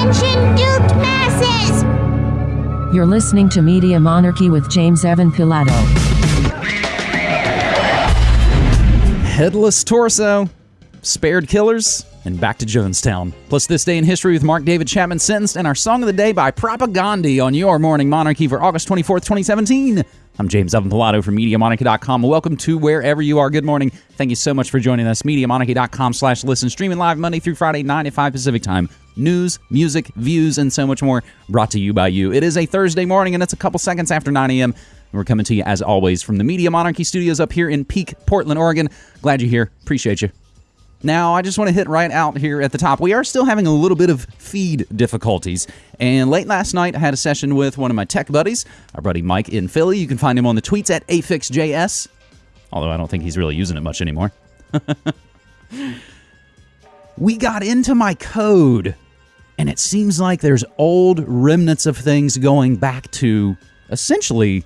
Attention, duped masses! You're listening to Media Monarchy with James Evan Pilato. Headless Torso, Spared Killers, and Back to Jonestown. Plus, This Day in History with Mark David Chapman sentenced, and our Song of the Day by Propagandhi on your Morning Monarchy for August 24th, 2017. I'm James Evan Pilato from MediaMonarchy.com. Welcome to wherever you are. Good morning. Thank you so much for joining us. MediaMonarchy.com slash listen. Streaming live Monday through Friday, 9 to 5 Pacific Time. News, music, views, and so much more brought to you by you. It is a Thursday morning, and it's a couple seconds after 9 a.m. We're coming to you, as always, from the Media Monarchy studios up here in Peak, Portland, Oregon. Glad you're here. Appreciate you. Now, I just want to hit right out here at the top. We are still having a little bit of feed difficulties. And late last night, I had a session with one of my tech buddies, our buddy Mike in Philly. You can find him on the tweets at AFixJS, although I don't think he's really using it much anymore. we got into my code, and it seems like there's old remnants of things going back to essentially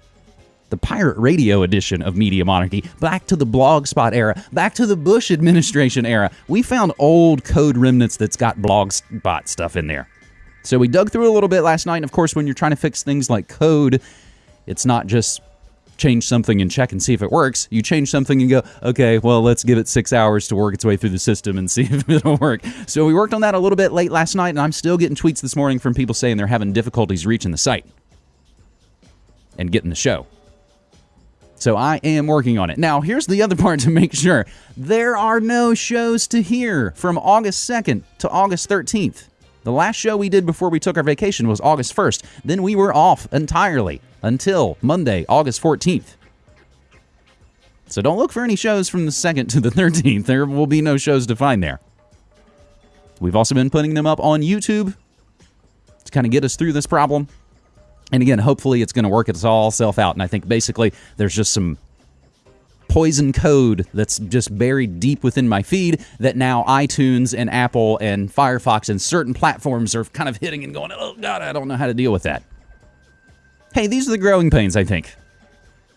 the pirate radio edition of Media Monarchy, back to the Blogspot era, back to the Bush administration era. We found old code remnants that's got Blogspot stuff in there. So we dug through a little bit last night. And of course, when you're trying to fix things like code, it's not just change something and check and see if it works. You change something and go, okay, well, let's give it six hours to work its way through the system and see if it'll work. So we worked on that a little bit late last night, and I'm still getting tweets this morning from people saying they're having difficulties reaching the site and getting the show. So I am working on it. Now, here's the other part to make sure there are no shows to hear from August 2nd to August 13th. The last show we did before we took our vacation was August 1st. Then we were off entirely until Monday, August 14th. So don't look for any shows from the 2nd to the 13th. There will be no shows to find there. We've also been putting them up on YouTube to kind of get us through this problem. And again, hopefully it's going to work its all self out. And I think basically there's just some poison code that's just buried deep within my feed that now iTunes and Apple and Firefox and certain platforms are kind of hitting and going, oh, God, I don't know how to deal with that. Hey, these are the growing pains, I think.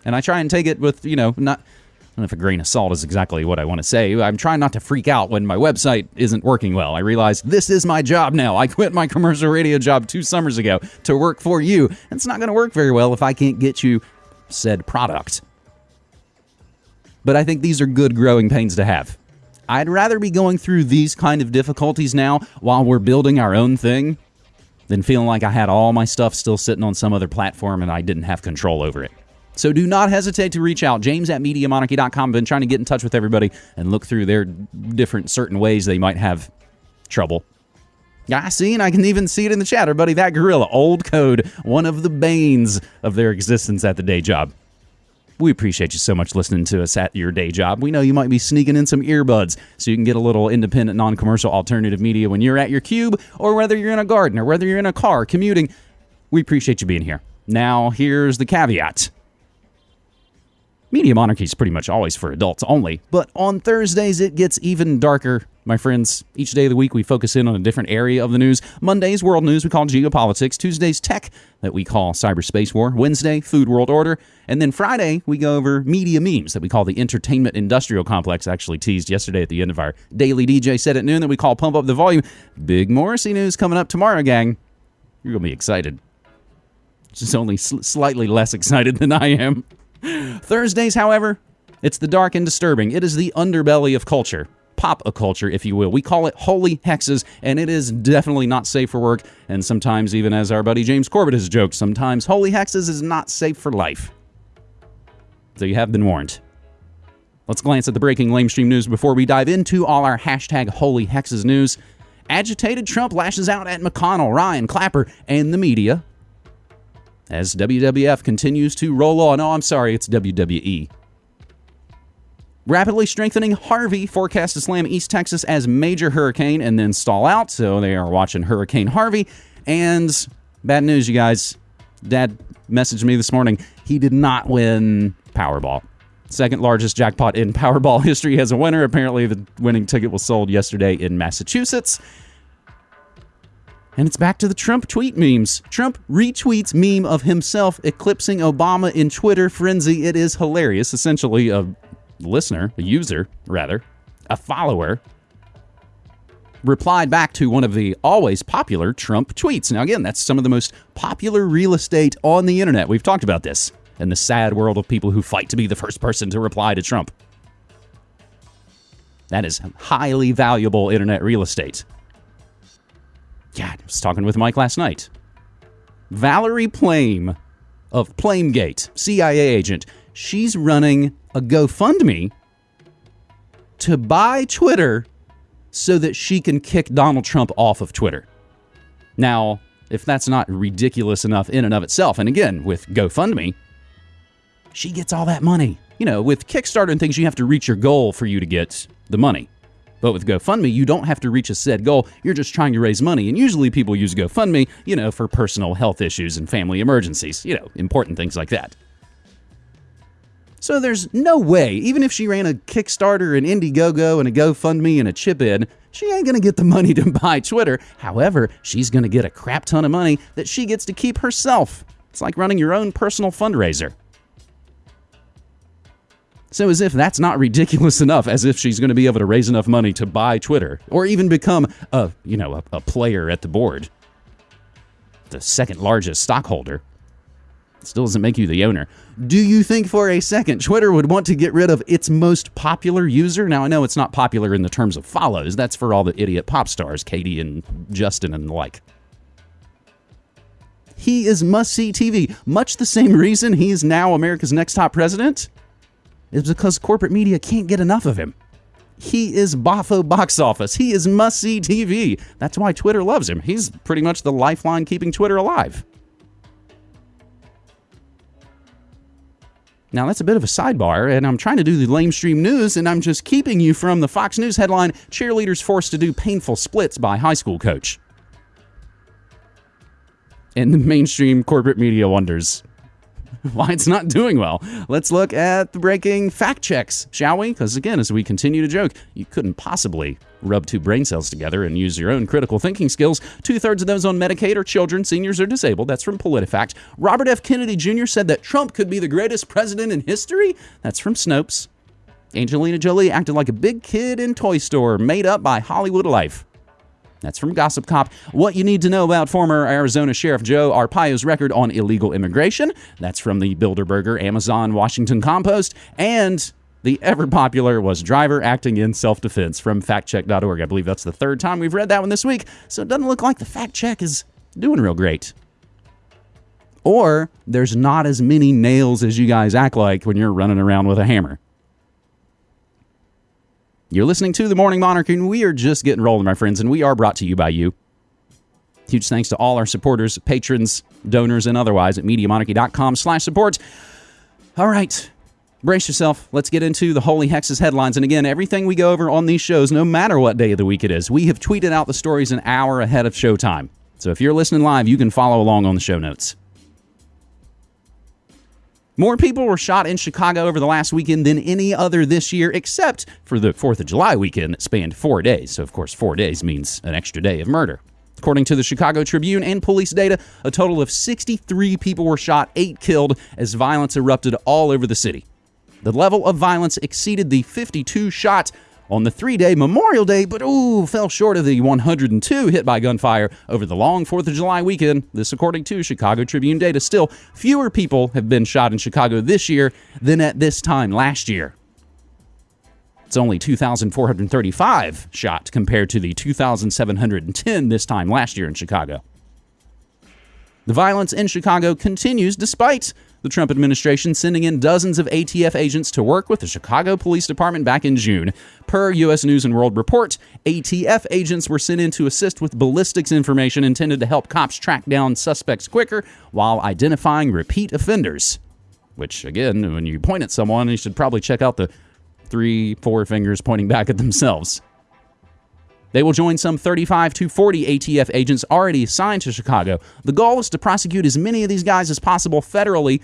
And I try and take it with, you know, not if a grain of salt is exactly what I want to say. I'm trying not to freak out when my website isn't working well. I realize this is my job now. I quit my commercial radio job two summers ago to work for you. It's not going to work very well if I can't get you said product. But I think these are good growing pains to have. I'd rather be going through these kind of difficulties now while we're building our own thing than feeling like I had all my stuff still sitting on some other platform and I didn't have control over it. So do not hesitate to reach out. James at MediaMonarchy.com. Been trying to get in touch with everybody and look through their different certain ways they might have trouble. I see, and I can even see it in the chatter, buddy. that gorilla, old code, one of the banes of their existence at the day job. We appreciate you so much listening to us at your day job. We know you might be sneaking in some earbuds so you can get a little independent, non commercial alternative media when you're at your cube or whether you're in a garden or whether you're in a car commuting. We appreciate you being here. Now, here's the caveat Media Monarchy is pretty much always for adults only, but on Thursdays it gets even darker. My friends, each day of the week we focus in on a different area of the news. Mondays, world news we call geopolitics. Tuesdays, tech that we call cyberspace war. Wednesday, food world order. And then Friday, we go over media memes that we call the entertainment industrial complex. Actually teased yesterday at the end of our daily DJ set at noon that we call Pump Up the Volume. Big Morrissey news coming up tomorrow, gang. You're going to be excited. Just only sl- slightly less excited than I am. Thursdays, however, it's the dark and disturbing. It is the underbelly of culture. Pop a culture, if you will. We call it holy hexes, and it is definitely not safe for work. And sometimes, even as our buddy James Corbett has joked, sometimes holy hexes is not safe for life. So you have been warned. Let's glance at the breaking lamestream news before we dive into all our hashtag holy hexes news. Agitated Trump lashes out at McConnell, Ryan, Clapper, and the media as WWF continues to roll on. Oh, I'm sorry, it's WWE. Rapidly strengthening Harvey forecast to slam East Texas as major hurricane and then stall out. So they are watching Hurricane Harvey. And bad news, you guys. Dad messaged me this morning. He did not win Powerball. Second largest jackpot in Powerball history has a winner. Apparently, the winning ticket was sold yesterday in Massachusetts. And it's back to the Trump tweet memes. Trump retweets meme of himself eclipsing Obama in Twitter frenzy. It is hilarious. Essentially, a listener, a user, rather, a follower, replied back to one of the always popular Trump tweets. Now, again, that's some of the most popular real estate on the internet. We've talked about this in the sad world of people who fight to be the first person to reply to Trump. That is highly valuable internet real estate. Yeah, I was talking with Mike last night. Valerie Plame of Plamegate, CIA agent, she's running a GoFundMe to buy Twitter so that she can kick Donald Trump off of Twitter. Now, if that's not ridiculous enough in and of itself, and again, with GoFundMe, she gets all that money. You know, with Kickstarter and things, you have to reach your goal for you to get the money. But with GoFundMe, you don't have to reach a said goal. You're just trying to raise money. And usually people use GoFundMe, you know, for personal health issues and family emergencies, you know, important things like that. So there's no way, even if she ran a Kickstarter, an Indiegogo, and a GoFundMe and a chip in, she ain't gonna get the money to buy Twitter. However, she's gonna get a crap ton of money that she gets to keep herself. It's like running your own personal fundraiser. So, as if that's not ridiculous enough, as if she's going to be able to raise enough money to buy Twitter or even become a, you know, a, a player at the board, the second largest stockholder, still doesn't make you the owner. Do you think for a second Twitter would want to get rid of its most popular user? Now, I know it's not popular in the terms of follows. That's for all the idiot pop stars, Katie and Justin and the like. He is must see TV. Much the same reason he is now America's next top president is because corporate media can't get enough of him. He is boffo box office. He is must see TV. That's why Twitter loves him. He's pretty much the lifeline keeping Twitter alive. Now, that's a bit of a sidebar, and I'm trying to do the lamestream news, and I'm just keeping you from the Fox News headline Cheerleaders forced to do painful splits by high school coach. And the mainstream corporate media wonders why it's not doing well. Let's look at the breaking fact checks, shall we? Because again, as we continue to joke, you couldn't possibly rub two brain cells together and use your own critical thinking skills. Two thirds of those on Medicaid are children, seniors, or disabled. That's from PolitiFact. Robert F. Kennedy Jr. said that Trump could be the greatest president in history. That's from Snopes. Angelina Jolie acted like a big kid in Toy Store, made up by Hollywood Life. That's from Gossip Cop. What you need to know about former Arizona Sheriff Joe Arpaio's record on illegal immigration. That's from the Bilderberger Amazon Washington Compost. And the ever popular was driver acting in self defense from factcheck.org. I believe that's the third time we've read that one this week. So it doesn't look like the fact check is doing real great. Or there's not as many nails as you guys act like when you're running around with a hammer. You're listening to The Morning Monarch, and we are just getting rolling, my friends, and we are brought to you by you. Huge thanks to all our supporters, patrons, donors, and otherwise at MediaMonarchy.com slash support. All right, brace yourself. Let's get into the Holy Hexes headlines. And again, everything we go over on these shows, no matter what day of the week it is, we have tweeted out the stories an hour ahead of showtime. So if you're listening live, you can follow along on the show notes. More people were shot in Chicago over the last weekend than any other this year, except for the 4th of July weekend that spanned four days. So, of course, four days means an extra day of murder. According to the Chicago Tribune and police data, a total of 63 people were shot, eight killed, as violence erupted all over the city. The level of violence exceeded the 52 shot on the three day Memorial Day, but ooh, fell short of the 102 hit by gunfire over the long 4th of July weekend. This, according to Chicago Tribune data. Still, fewer people have been shot in Chicago this year than at this time last year. It's only 2,435 shot compared to the 2,710 this time last year in Chicago. The violence in Chicago continues despite the Trump administration sending in dozens of ATF agents to work with the Chicago Police Department back in June. Per U.S. News and World Report, ATF agents were sent in to assist with ballistics information intended to help cops track down suspects quicker while identifying repeat offenders. Which, again, when you point at someone, you should probably check out the three, four fingers pointing back at themselves. They will join some 35 to 40 ATF agents already assigned to Chicago. The goal is to prosecute as many of these guys as possible federally,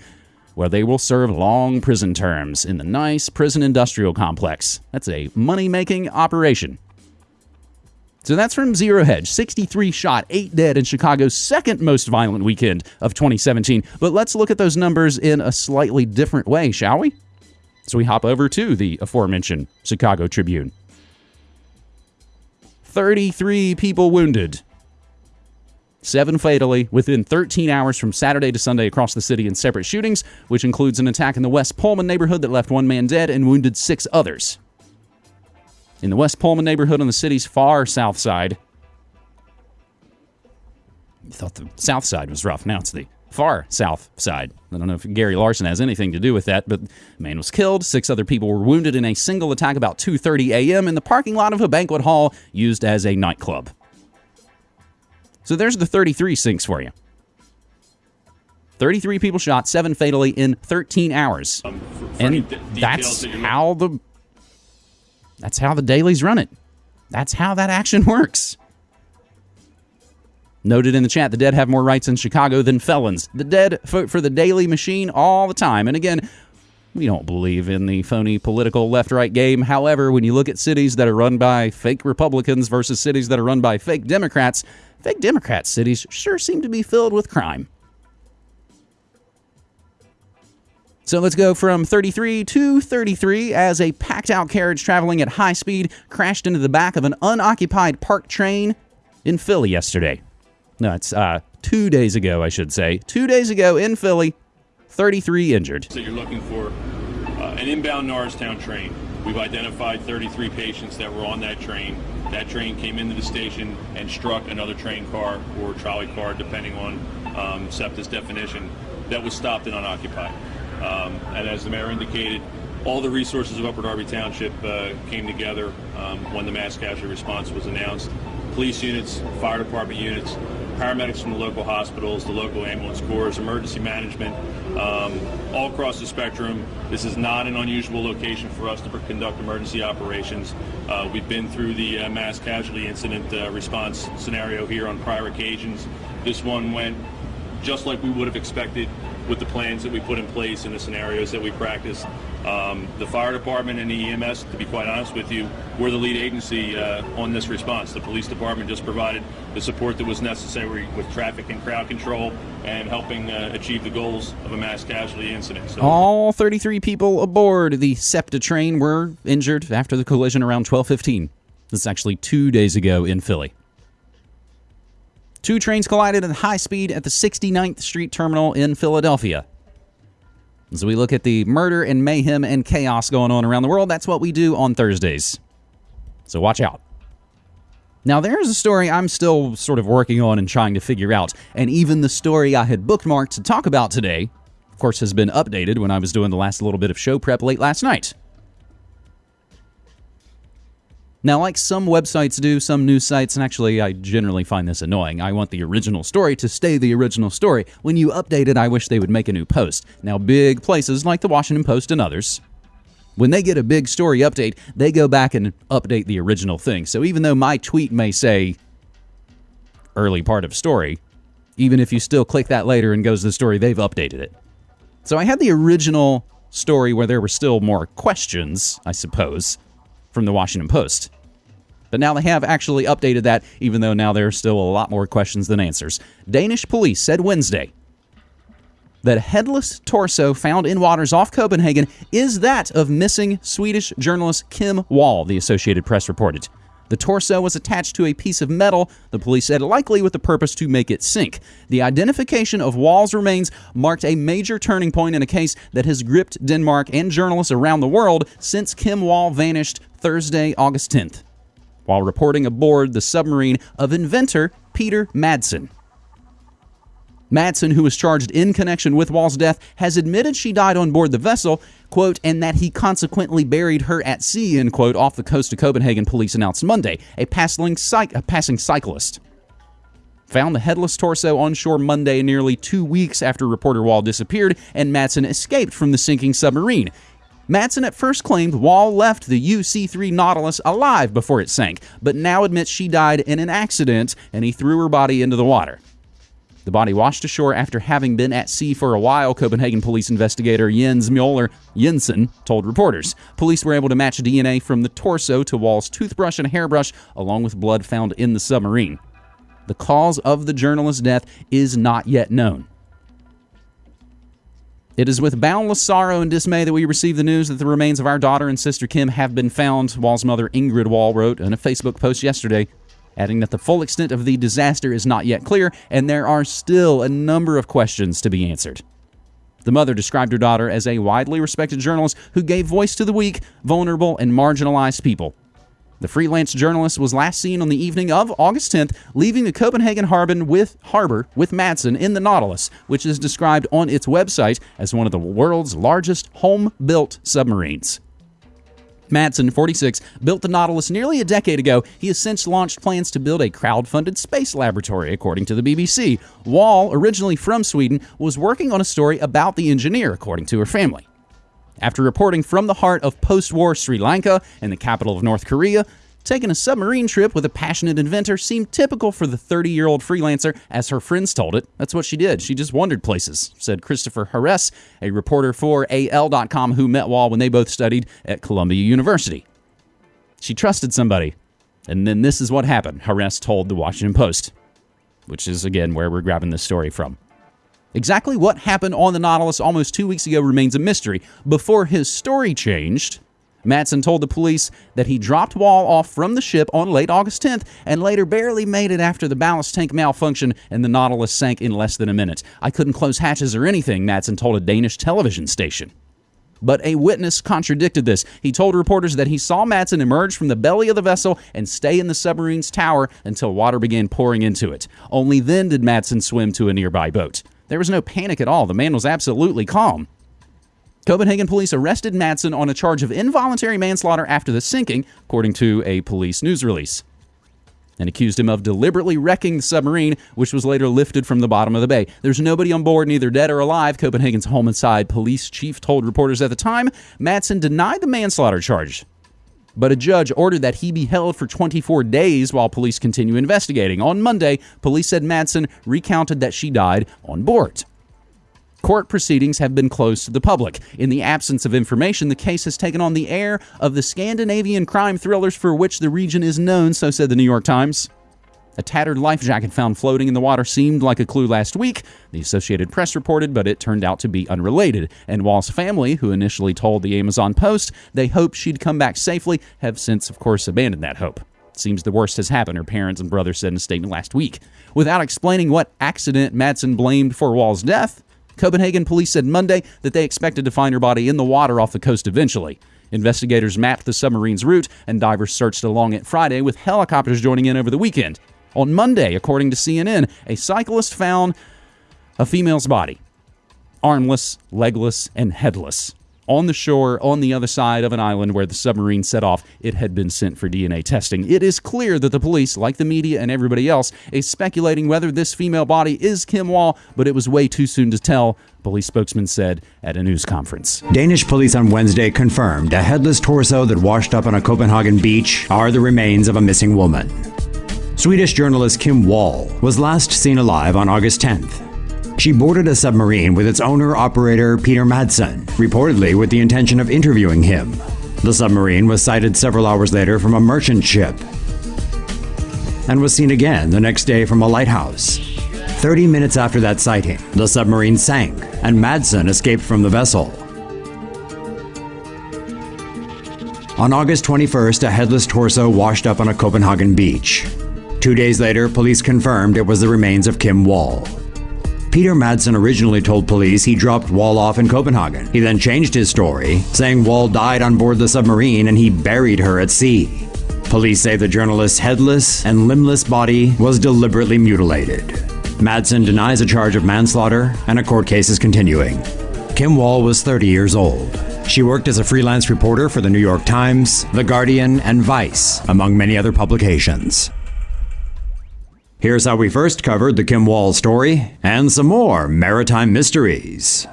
where they will serve long prison terms in the nice prison industrial complex. That's a money making operation. So that's from Zero Hedge. 63 shot, 8 dead in Chicago's second most violent weekend of 2017. But let's look at those numbers in a slightly different way, shall we? So we hop over to the aforementioned Chicago Tribune. 33 people wounded. Seven fatally within 13 hours from Saturday to Sunday across the city in separate shootings, which includes an attack in the West Pullman neighborhood that left one man dead and wounded six others. In the West Pullman neighborhood on the city's far south side, I thought the south side was rough. Now it's the far south side. I don't know if Gary Larson has anything to do with that, but a man was killed. Six other people were wounded in a single attack about 2:30 a.m. in the parking lot of a banquet hall used as a nightclub. So there's the 33 sinks for you. 33 people shot, seven fatally in 13 hours. Um, for, for and that's that how the that's how the Daleys run it. That's how that action works. Noted in the chat, the dead have more rights in Chicago than felons. The dead vote for the Daley Machine all the time. And again, we don't believe in the phony political left right game. However, when you look at cities that are run by fake Republicans versus cities that are run by fake Democrats, fake Democrat cities sure seem to be filled with crime. So let's go from 33 to 33 as a packed out carriage traveling at high speed crashed into the back of an unoccupied park train in Philly yesterday. No, it's uh, two days ago, I should say. Two days ago in Philly, 33 injured. that you're looking for uh, an inbound Norristown train. We've identified 33 patients that were on that train. That train came into the station and struck another train car or trolley car, depending on um, SEPTA's definition, that was stopped and unoccupied. Um, and as the mayor indicated, all the resources of Upper Darby Township uh, came together um, when the mass casualty response was announced. Police units, fire department units, paramedics from the local hospitals, the local ambulance corps, emergency management, um, all across the spectrum. This is not an unusual location for us to conduct emergency operations. Uh, we've been through the uh, mass casualty incident uh, response scenario here on prior occasions. This one went just like we would have expected with the plans that we put in place and the scenarios that we practice. Um, the fire department and the EMS, to be quite honest with you, were the lead agency uh, on this response. The police department just provided the support that was necessary with traffic and crowd control and helping uh, achieve the goals of a mass casualty incident. So All 33 people aboard the SEPTA train were injured after the collision around 12:15. This is actually 2 days ago in Philly. Two trains collided at high speed at the 69th Street terminal in Philadelphia. As we look at the murder and mayhem and chaos going on around the world, that's what we do on Thursdays. So watch out. Now, there's a story I'm still sort of working on and trying to figure out, and even the story I had bookmarked to talk about today, of course, has been updated when I was doing the last little bit of show prep late last night. Now, like some websites do, some news sites, and actually I generally find this annoying, I want the original story to stay the original story. When you update it, I wish they would make a new post. Now, big places like the Washington Post and others, when they get a big story update, they go back and update the original thing. So even though my tweet may say early part of story, even if you still click that later and goes to the story, they've updated it. So I had the original story where there were still more questions, I suppose, from the Washington Post. But now they have actually updated that, even though now there are still a lot more questions than answers. Danish police said Wednesday that headless torso found in waters off Copenhagen is that of missing Swedish journalist Kim Wall, the Associated Press reported. The torso was attached to a piece of metal, the police said, likely with the purpose to make it sink. The identification of Wall's remains marked a major turning point in a case that has gripped Denmark and journalists around the world since Kim Wall vanished Thursday, August 10th, while reporting aboard the submarine of inventor Peter Madsen. Madsen, who was charged in connection with Wall's death, has admitted she died on board the vessel, quote, and that he consequently buried her at sea, end quote, off the coast of Copenhagen, police announced Monday. A passing, a passing cyclist found the headless torso on shore Monday, nearly two weeks after reporter Wall disappeared, and Madsen escaped from the sinking submarine. Madsen at first claimed Wall left the UC 3 Nautilus alive before it sank, but now admits she died in an accident and he threw her body into the water. The body washed ashore after having been at sea for a while, Copenhagen police investigator Jens Mueller Jensen told reporters. Police were able to match DNA from the torso to Wall's toothbrush and hairbrush, along with blood found in the submarine. The cause of the journalist's death is not yet known. It is with boundless sorrow and dismay that we receive the news that the remains of our daughter and sister Kim have been found, Wall's mother Ingrid Wall wrote in a Facebook post yesterday. Adding that the full extent of the disaster is not yet clear and there are still a number of questions to be answered. The mother described her daughter as a widely respected journalist who gave voice to the weak, vulnerable, and marginalized people. The freelance journalist was last seen on the evening of August 10th, leaving the Copenhagen harbor with, harbor with Madsen in the Nautilus, which is described on its website as one of the world's largest home-built submarines. Madsen, 46, built the Nautilus nearly a decade ago. He has since launched plans to build a crowd-funded space laboratory, according to the BBC. Wall, originally from Sweden, was working on a story about the engineer, according to her family. After reporting from the heart of post war Sri Lanka and the capital of North Korea, taking a submarine trip with a passionate inventor seemed typical for the 30 year old freelancer, as her friends told it. That's what she did. She just wandered places, said Christopher Harris, a reporter for AL.com who met Wall when they both studied at Columbia University. She trusted somebody. And then this is what happened, Harris told the Washington Post, which is again where we're grabbing this story from. Exactly what happened on the Nautilus almost two weeks ago remains a mystery. Before his story changed, Madsen told the police that he dropped Wall off from the ship on late August 10th and later barely made it after the ballast tank malfunctioned and the Nautilus sank in less than a minute. I couldn't close hatches or anything, Madsen told a Danish television station. But a witness contradicted this. He told reporters that he saw Madsen emerge from the belly of the vessel and stay in the submarine's tower until water began pouring into it. Only then did Madsen swim to a nearby boat. There was no panic at all. The man was absolutely calm. Copenhagen police arrested Madsen on a charge of involuntary manslaughter after the sinking, according to a police news release, and accused him of deliberately wrecking the submarine, which was later lifted from the bottom of the bay. There's nobody on board, neither dead or alive, Copenhagen's homicide police chief told reporters at the time. Madsen denied the manslaughter charge, but a judge ordered that he be held for 24 days while police continue investigating. On Monday, police said Madsen recounted that she died on board. Court proceedings have been closed to the public. In the absence of information, the case has taken on the air of the Scandinavian crime thrillers for which the region is known, so said the New York Times. A tattered life jacket found floating in the water seemed like a clue last week, the Associated Press reported, but it turned out to be unrelated. And Wall's family, who initially told the Amazon Post they hoped she'd come back safely, have since, of course, abandoned that hope. Seems the worst has happened, her parents and brother said in a statement last week. Without explaining what accident Madsen blamed for Wall's death, Copenhagen police said Monday that they expected to find her body in the water off the coast eventually. Investigators mapped the submarine's route, and divers searched along it Friday, with helicopters joining in over the weekend. On Monday, according to CNN, a cyclist found a female's body armless, legless, and headless. On the shore, on the other side of an island where the submarine set off, it had been sent for DNA testing. It is clear that the police, like the media and everybody else, is speculating whether this female body is Kim Wall, but it was way too soon to tell, police spokesman said at a news conference. Danish police on Wednesday confirmed a headless torso that washed up on a Copenhagen beach are the remains of a missing woman. Swedish journalist Kim Wall was last seen alive on August 10th. She boarded a submarine with its owner operator Peter Madsen, reportedly with the intention of interviewing him. The submarine was sighted several hours later from a merchant ship and was seen again the next day from a lighthouse. 30 minutes after that sighting, the submarine sank and Madsen escaped from the vessel. On August 21st, a headless torso washed up on a Copenhagen beach. Two days later, police confirmed it was the remains of Kim Wall. Peter Madsen originally told police he dropped Wall off in Copenhagen. He then changed his story, saying Wall died on board the submarine and he buried her at sea. Police say the journalist's headless and limbless body was deliberately mutilated. Madsen denies a charge of manslaughter, and a court case is continuing. Kim Wall was 30 years old. She worked as a freelance reporter for the New York Times, The Guardian, and Vice, among many other publications. Here's how we first covered the Kim Wall story and some more maritime mysteries.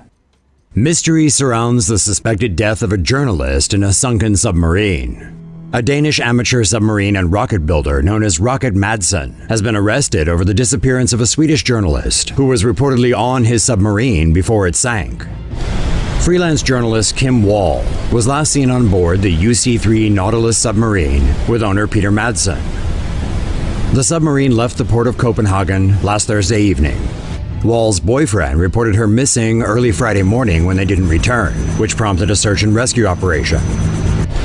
Mystery surrounds the suspected death of a journalist in a sunken submarine. A Danish amateur submarine and rocket builder known as Rocket Madsen has been arrested over the disappearance of a Swedish journalist who was reportedly on his submarine before it sank. Freelance journalist Kim Wall was last seen on board the UC 3 Nautilus submarine with owner Peter Madsen. The submarine left the port of Copenhagen last Thursday evening. Wall's boyfriend reported her missing early Friday morning when they didn't return, which prompted a search and rescue operation.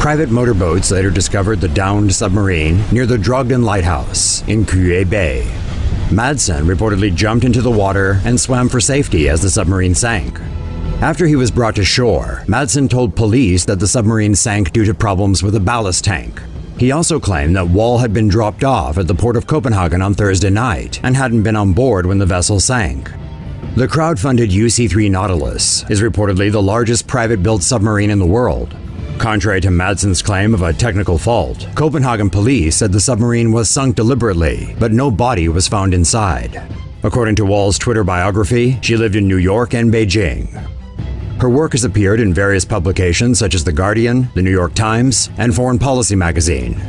Private motorboats later discovered the downed submarine near the Drogden Lighthouse in Køge Bay. Madsen reportedly jumped into the water and swam for safety as the submarine sank. After he was brought to shore, Madsen told police that the submarine sank due to problems with a ballast tank. He also claimed that Wall had been dropped off at the port of Copenhagen on Thursday night and hadn't been on board when the vessel sank. The crowd-funded UC-3 Nautilus is reportedly the largest private-built submarine in the world. Contrary to Madsen's claim of a technical fault, Copenhagen police said the submarine was sunk deliberately, but no body was found inside. According to Wall's Twitter biography, she lived in New York and Beijing. Her work has appeared in various publications such as The Guardian, The New York Times, and Foreign Policy magazine.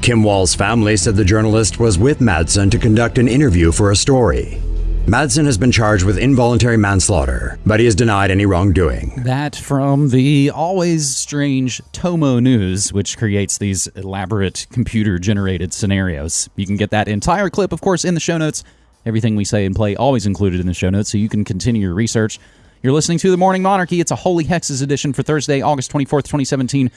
Kim Wall's family said the journalist was with Madsen to conduct an interview for a story. Madsen has been charged with involuntary manslaughter, but he has denied any wrongdoing. That from the always strange Tomo News, which creates these elaborate computer generated scenarios. You can get that entire clip, of course, in the show notes. Everything we say and play always included in the show notes, so you can continue your research. You're listening to The Morning Monarchy. It's a Holy Hexes edition for Thursday, August 24th, 2017.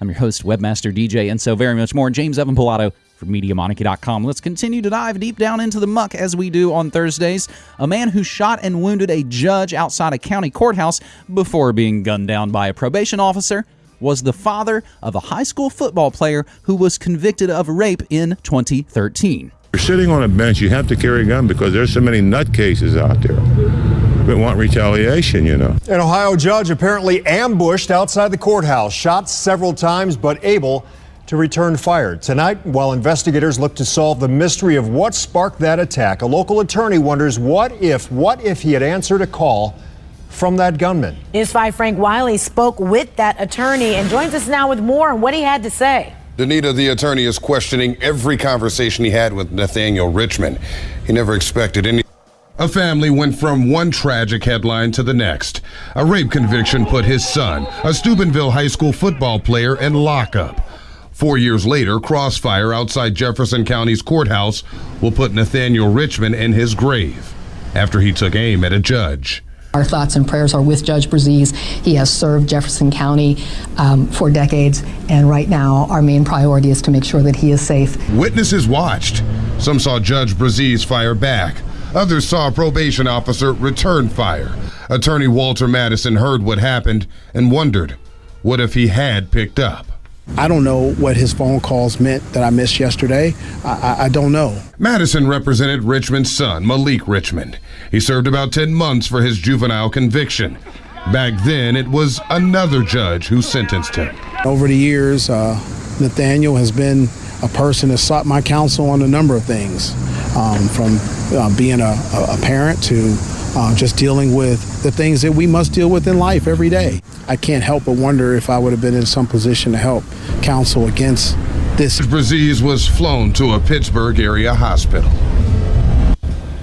I'm your host, Webmaster DJ, and so very much more. James Evan Pilato from MediaMonarchy.com. Let's continue to dive deep down into the muck as we do on Thursdays. A man who shot and wounded a judge outside a county courthouse before being gunned down by a probation officer was the father of a high school football player who was convicted of rape in 2013. You're sitting on a bench, you have to carry a gun because there's so many nutcases out there that want retaliation, you know. An Ohio judge apparently ambushed outside the courthouse, shot several times, but able to return fire. Tonight, while investigators look to solve the mystery of what sparked that attack, a local attorney wonders what if, what if he had answered a call from that gunman? News 5 Frank Wiley spoke with that attorney and joins us now with more on what he had to say. Danita, the attorney, is questioning every conversation he had with Nathaniel Richmond. He never expected any. A family went from one tragic headline to the next. A rape conviction put his son, a Steubenville high school football player, in lockup. Four years later, crossfire outside Jefferson County's courthouse will put Nathaniel Richmond in his grave after he took aim at a judge. Our thoughts and prayers are with Judge Bruzzese. He has served Jefferson County um, for decades, and right now our main priority is to make sure that he is safe. Witnesses watched. Some saw Judge Bruzzese fire back. Others saw a probation officer return fire. Attorney Walter Madison heard what happened and wondered, what if he had picked up? I don't know what his phone calls meant that I missed yesterday. I, I, I, don't know. Madison represented Richmond's son, Malik Richmond. He served about 10 months for his juvenile conviction. Back then, it was another judge who sentenced him. Over the years, uh, Nathaniel has been a person has sought my counsel on a number of things, um, from uh, being a, a parent to uh, just dealing with the things that we must deal with in life every day. I can't help but wonder if I would have been in some position to help counsel against this. Bruzzese was flown to a Pittsburgh area hospital.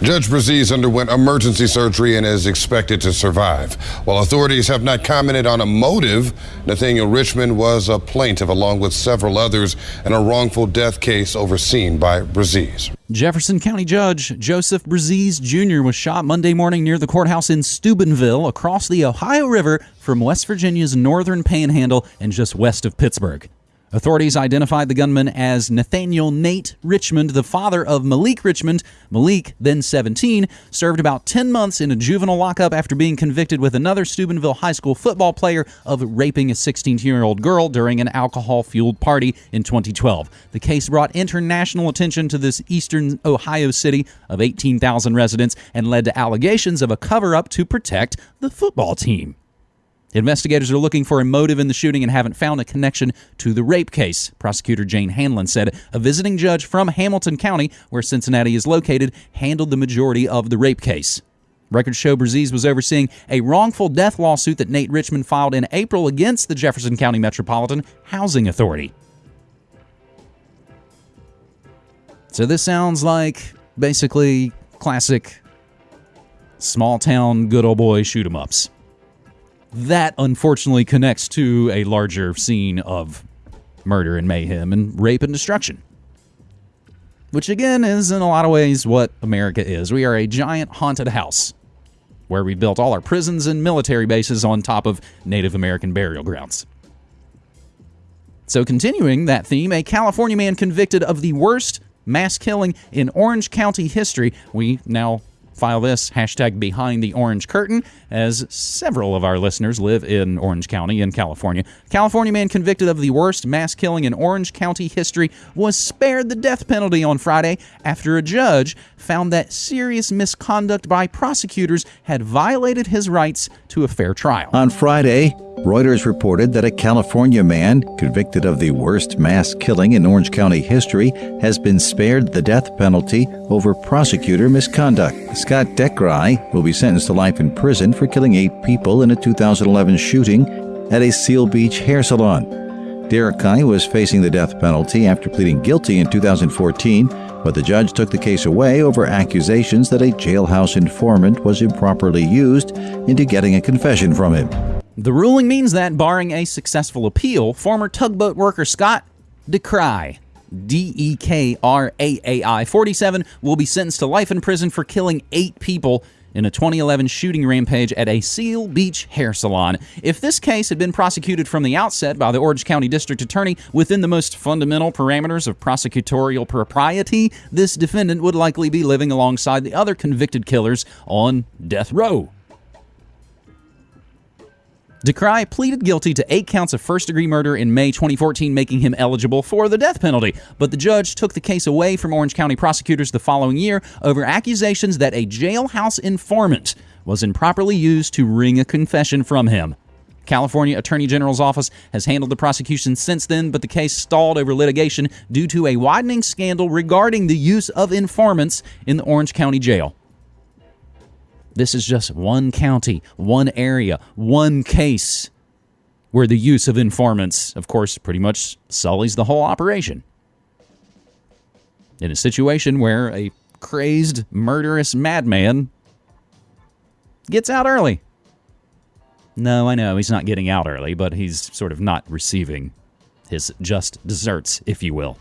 Judge Bruzzese underwent emergency surgery and is expected to survive. While authorities have not commented on a motive, Nathaniel Richmond was a plaintiff along with several others in a wrongful death case overseen by Bruzzese. Jefferson County Judge Joseph Bruzzese Jr. was shot Monday morning near the courthouse in Steubenville across the Ohio River from West Virginia's northern panhandle and just west of Pittsburgh. Authorities identified the gunman as Nathaniel Nate Richmond, the father of Malik Richmond. Malik, then 17, served about 10 months in a juvenile lockup after being convicted with another Steubenville high school football player of raping a 16 year old girl during an alcohol fueled party in 2012. The case brought international attention to this eastern Ohio city of 18,000 residents and led to allegations of a cover up to protect the football team. Investigators are looking for a motive in the shooting and haven't found a connection to the rape case. Prosecutor Jane Hanlon said a visiting judge from Hamilton County, where Cincinnati is located, handled the majority of the rape case. Records show Bruzzese was overseeing a wrongful death lawsuit that Nate Richmond filed in April against the Jefferson County Metropolitan Housing Authority. So this sounds like basically classic small town good old boy shoot 'em ups that unfortunately connects to a larger scene of murder and mayhem and rape and destruction. Which again is in a lot of ways what America is. We are a giant haunted house where we built all our prisons and military bases on top of Native American burial grounds. So, continuing that theme, a California man convicted of the worst mass killing in Orange County history. We now file this hashtag behind the orange curtain as several of our listeners live in orange county in california. California man convicted of the worst mass killing in orange county history was spared the death penalty on friday after a judge found that serious misconduct by prosecutors had violated his rights to a fair trial. On Friday, Reuters reported that a California man convicted of the worst mass killing in Orange County history has been spared the death penalty over prosecutor misconduct. Scott Dekraai will be sentenced to life in prison for killing eight people in a 2011 shooting at a Seal Beach hair salon. Dekraai was facing the death penalty after pleading guilty in 2014, but the judge took the case away over accusations that a jailhouse informant was improperly used into getting a confession from him. The ruling means that, barring a successful appeal, former tugboat worker Scott Dekraai, D E K R A A I, 47, will be sentenced to life in prison for killing eight people in a 2011 shooting rampage at a Seal Beach hair salon. If this case had been prosecuted from the outset by the Orange County District Attorney within the most fundamental parameters of prosecutorial propriety, this defendant would likely be living alongside the other convicted killers on death row. Dekraai pleaded guilty to eight counts of first degree murder in May 2014, making him eligible for the death penalty. But the judge took the case away from Orange County prosecutors the following year over accusations that a jailhouse informant was improperly used to wring a confession from him. California Attorney General's office has handled the prosecution since then, but the case stalled over litigation due to a widening scandal regarding the use of informants in the Orange County Jail. This is just one county, one area, one case where the use of informants, of course, pretty much sullies the whole operation. In a situation where a crazed, murderous madman gets out early. No, I know he's not getting out early, but he's sort of not receiving his just desserts, if you will.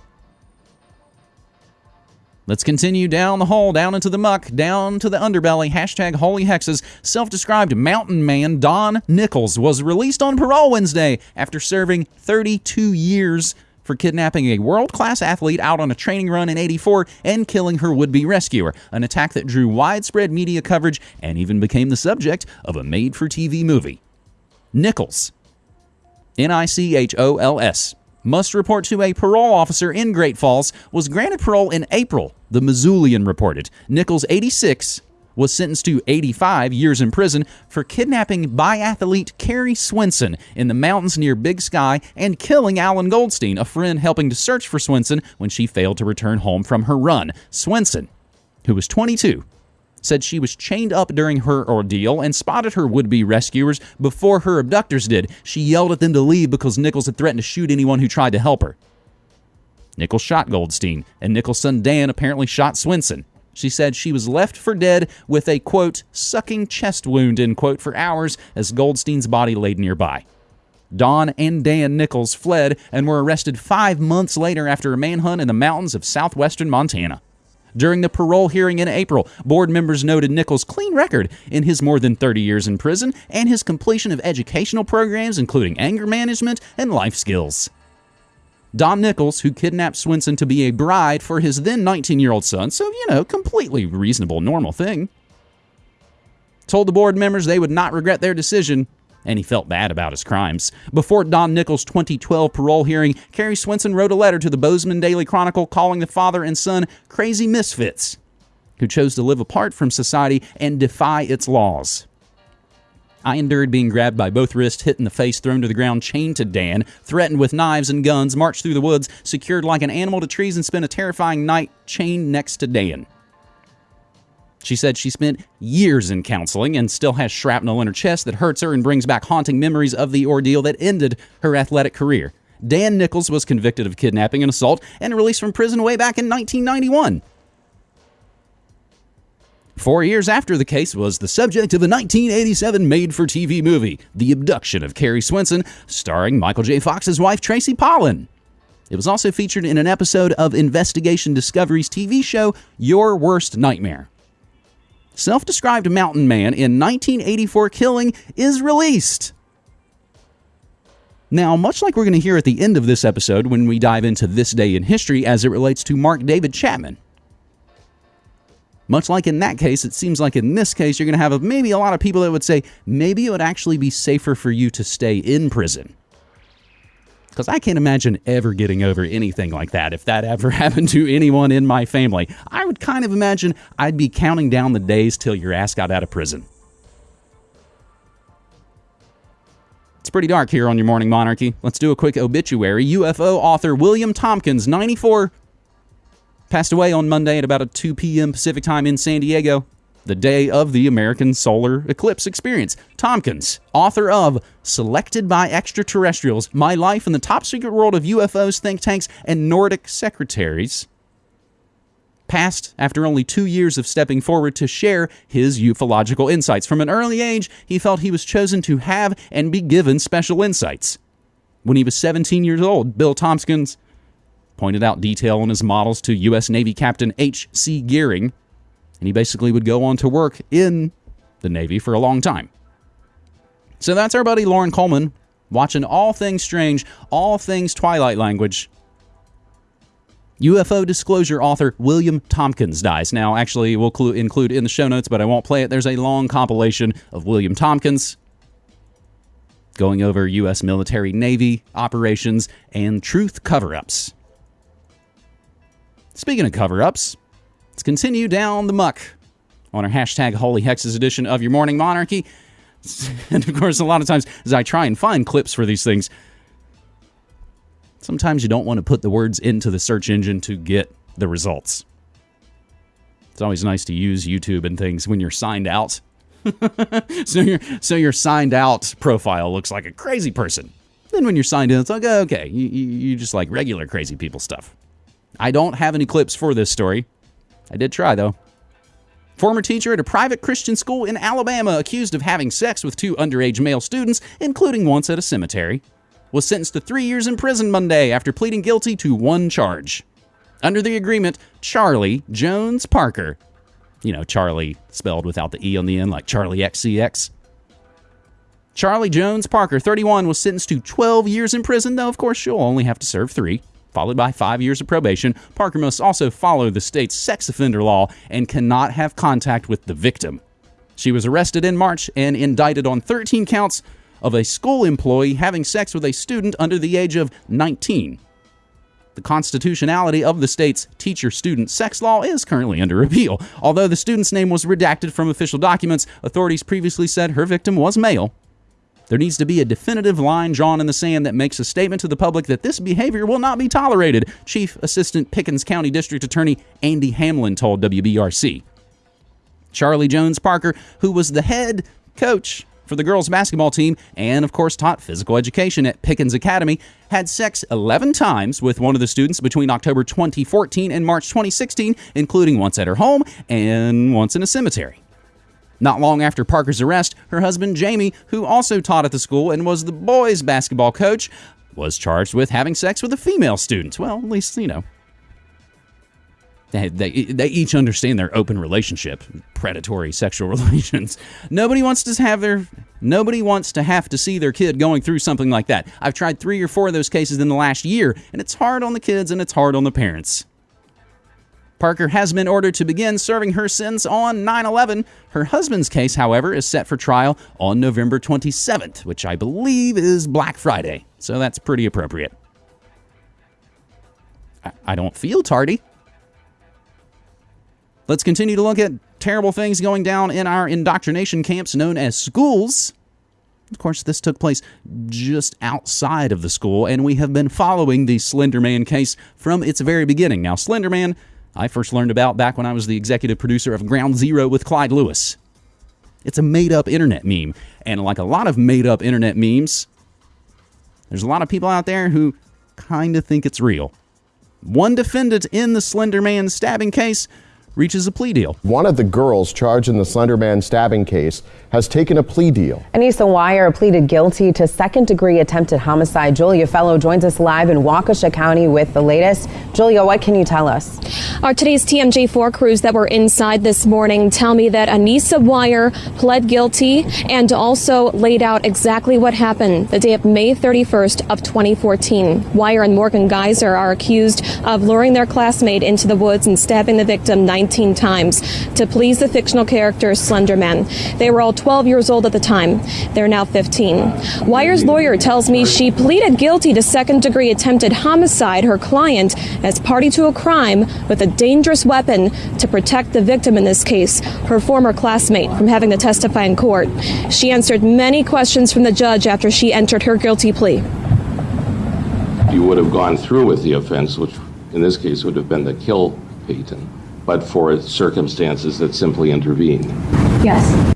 Let's continue down the hole, down into the muck, down to the underbelly. Hashtag holy hexes. Self described mountain man Don Nichols was released on parole Wednesday after serving 32 years for kidnapping a world class athlete out on a training run in 84 and killing her would be rescuer. An attack that drew widespread media coverage and even became the subject of a made for TV movie. Nichols, N I C H O L S, must report to a parole officer in Great Falls, was granted parole in April, the Missoulian reported. Nichols, 86, was sentenced to 85 years in prison for kidnapping biathlete Kari Swenson in the mountains near Big Sky and killing Alan Goldstein, a friend helping to search for Swenson when she failed to return home from her run. Swenson, who was 22, said she was chained up during her ordeal and spotted her would be rescuers before her abductors did. She yelled at them to leave because Nichols had threatened to shoot anyone who tried to help her. Nichols shot Goldstein, and Nichols' son Dan apparently shot Swenson. She said she was left for dead with a quote, sucking chest wound, end quote, for hours as Goldstein's body laid nearby. Don and Dan Nichols fled and were arrested five months later after a manhunt in the mountains of southwestern Montana. During the parole hearing in April, board members noted Nichols' clean record in his more than 30 years in prison and his completion of educational programs, including anger management and life skills. Don Nichols, who kidnapped Swenson to be a bride for his then 19 year old son, so, you know, completely reasonable, normal thing, told the board members they would not regret their decision and he felt bad about his crimes. Before Don Nichols' 2012 parole hearing, Kari Swenson wrote a letter to the Bozeman Daily Chronicle calling the father and son crazy misfits who chose to live apart from society and defy its laws. I endured being grabbed by both wrists, hit in the face, thrown to the ground, chained to Dan, threatened with knives and guns, marched through the woods, secured like an animal to trees, and spent a terrifying night chained next to Dan. She said she spent years in counseling and still has shrapnel in her chest that hurts her and brings back haunting memories of the ordeal that ended her athletic career. Dan Nichols was convicted of kidnapping and assault and released from prison way back in 1991. Four years after the case was the subject of a 1987 made for TV movie, The Abduction of Kari Swenson, starring Michael J. Fox's wife Tracy Pollan. It was also featured in an episode of Investigation Discovery's TV show Your Worst Nightmare self described mountain man in 1984 killing is released. Now, much like we're going to hear at the end of this episode when we dive into this day in history as it relates to Mark David Chapman, much like in that case, it seems like in this case, you're going to have maybe a lot of people that would say maybe it would actually be safer for you to stay in prison. Because I can't imagine ever getting over anything like that. If that ever happened to anyone in my family, I would kind of imagine I'd be counting down the days till your ass got out of prison. It's pretty dark here on your Morning Monarchy. Let's do a quick obituary. UFO author William Tompkins, 94, passed away on Monday at about a 2 p.m. Pacific time in San Diego, the day of the American solar eclipse experience. Tompkins, author of Selected by Extraterrestrials My Life in the Top Secret World of UFOs, Think Tanks, and Nordic Secretaries, passed after only two years of stepping forward to share his ufological insights. From an early age, he felt he was chosen to have and be given special insights. When he was 17 years old, Bill Tompkins pointed out detail on his models to U.S. Navy Captain H.C. Gearing, and he basically would go on to work in the Navy for a long time. So that's our buddy Loren Coleman watching all things strange, all things Twilight language UFO disclosure author William Tompkins dies. Now, actually, we'll clu- include in the show notes, but I won't play it. There's a long compilation of William Tompkins going over U.S. military Navy operations and truth cover ups. Speaking of cover ups, let's continue down the muck on our hashtag Holy Hexes edition of Your Morning Monarchy. And of course, a lot of times as I try and find clips for these things, sometimes you don't want to put the words into the search engine to get the results. It's always nice to use YouTube and things when you're signed out. so your so your signed out profile looks like a crazy person. Then when you're signed in, it's like okay, you, you just like regular crazy people stuff. I don't have any clips for this story. I did try though. Former teacher at a private Christian school in Alabama accused of having sex with two underage male students, including once at a cemetery was sentenced to three years in prison Monday after pleading guilty to one charge. Under the agreement, Charlie Jones Parker, you know, Charlie spelled without the E on the end, like Charlie XCX. Charlie Jones Parker, 31, was sentenced to 12 years in prison, though, of course, she'll only have to serve three, followed by five years of probation. Parker must also follow the state's sex offender law and cannot have contact with the victim. She was arrested in March and indicted on 13 counts of a school employee having sex with a student under the age of 19. The constitutionality of the state's teacher student sex law is currently under appeal. Although the student's name was redacted from official documents, authorities previously said her victim was male. There needs to be a definitive line drawn in the sand that makes a statement to the public that this behavior will not be tolerated, Chief Assistant Pickens County District Attorney Andy Hamlin told WBRC. Charlie Jones Parker, who was the head coach for the girls' basketball team and, of course, taught physical education at Pickens Academy, had sex 11 times with one of the students between October 2014 and March 2016, including once at her home and once in a cemetery. Not long after Parker's arrest, her husband Jamie, who also taught at the school and was the boys' basketball coach, was charged with having sex with a female student. Well, at least, you know, they, they, they each understand their open relationship, predatory sexual relations. Nobody wants to have their nobody wants to have to see their kid going through something like that. I've tried 3 or 4 of those cases in the last year, and it's hard on the kids and it's hard on the parents. Parker has been ordered to begin serving her sentence on 9 11. Her husband's case, however, is set for trial on November 27th, which I believe is Black Friday. So that's pretty appropriate. I, don't feel tardy. Let's continue to look at terrible things going down in our indoctrination camps known as schools. Of course, this took place just outside of the school, and we have been following the Slenderman case from its very beginning. Now, Slenderman, I first learned about back when I was the executive producer of Ground Zero with Clyde Lewis. It's a made up internet meme, and like a lot of made up internet memes, there's a lot of people out there who kind of think it's real. One defendant in the Slenderman stabbing case reaches a plea deal. One of the girls charged in the Slender Man stabbing case has taken a plea deal. Anissa Weier pleaded guilty to second degree attempted homicide. Julia Fello joins us live in Waukesha County with the latest. Julia, what can you tell us? Our today's TMJ4 crews that were inside this morning tell me that Anissa Weier pled guilty and also laid out exactly what happened the day of May 31st of 2014. Weier and Morgan Geyser are accused of luring their classmate into the woods and stabbing the victim 19 times to please the fictional character Slenderman. They were all 12 years old at the time. They're now 15. Weier's lawyer tells me she pleaded guilty to second degree attempted homicide, her client, as party to a crime with a dangerous weapon to protect the victim in this case, her former classmate, from having to testify in court. She answered many questions from the judge after she entered her guilty plea. You would have gone through with the offense, which in this case would have been to kill Peyton, but for circumstances that simply intervene? Yes.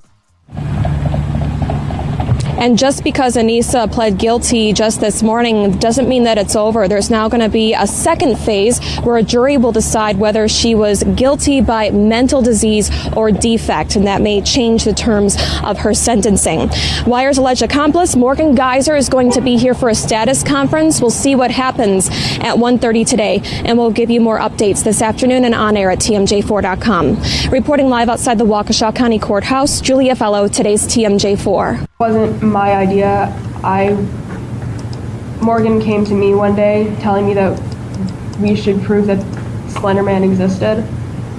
And just because Anissa pled guilty just this morning doesn't mean that it's over. There's now going to be a second phase where a jury will decide whether she was guilty by mental disease or defect, and that may change the terms of her sentencing. Weier's alleged accomplice, Morgan Geyser, is going to be here for a status conference. We'll see what happens at 1.30 today, and we'll give you more updates this afternoon and on air at TMJ4.com. Reporting live outside the Waukesha County Courthouse, Julia Fello, today's TMJ4. wasn't my idea. I Morgan came to me one day telling me that we should prove that Slenderman existed,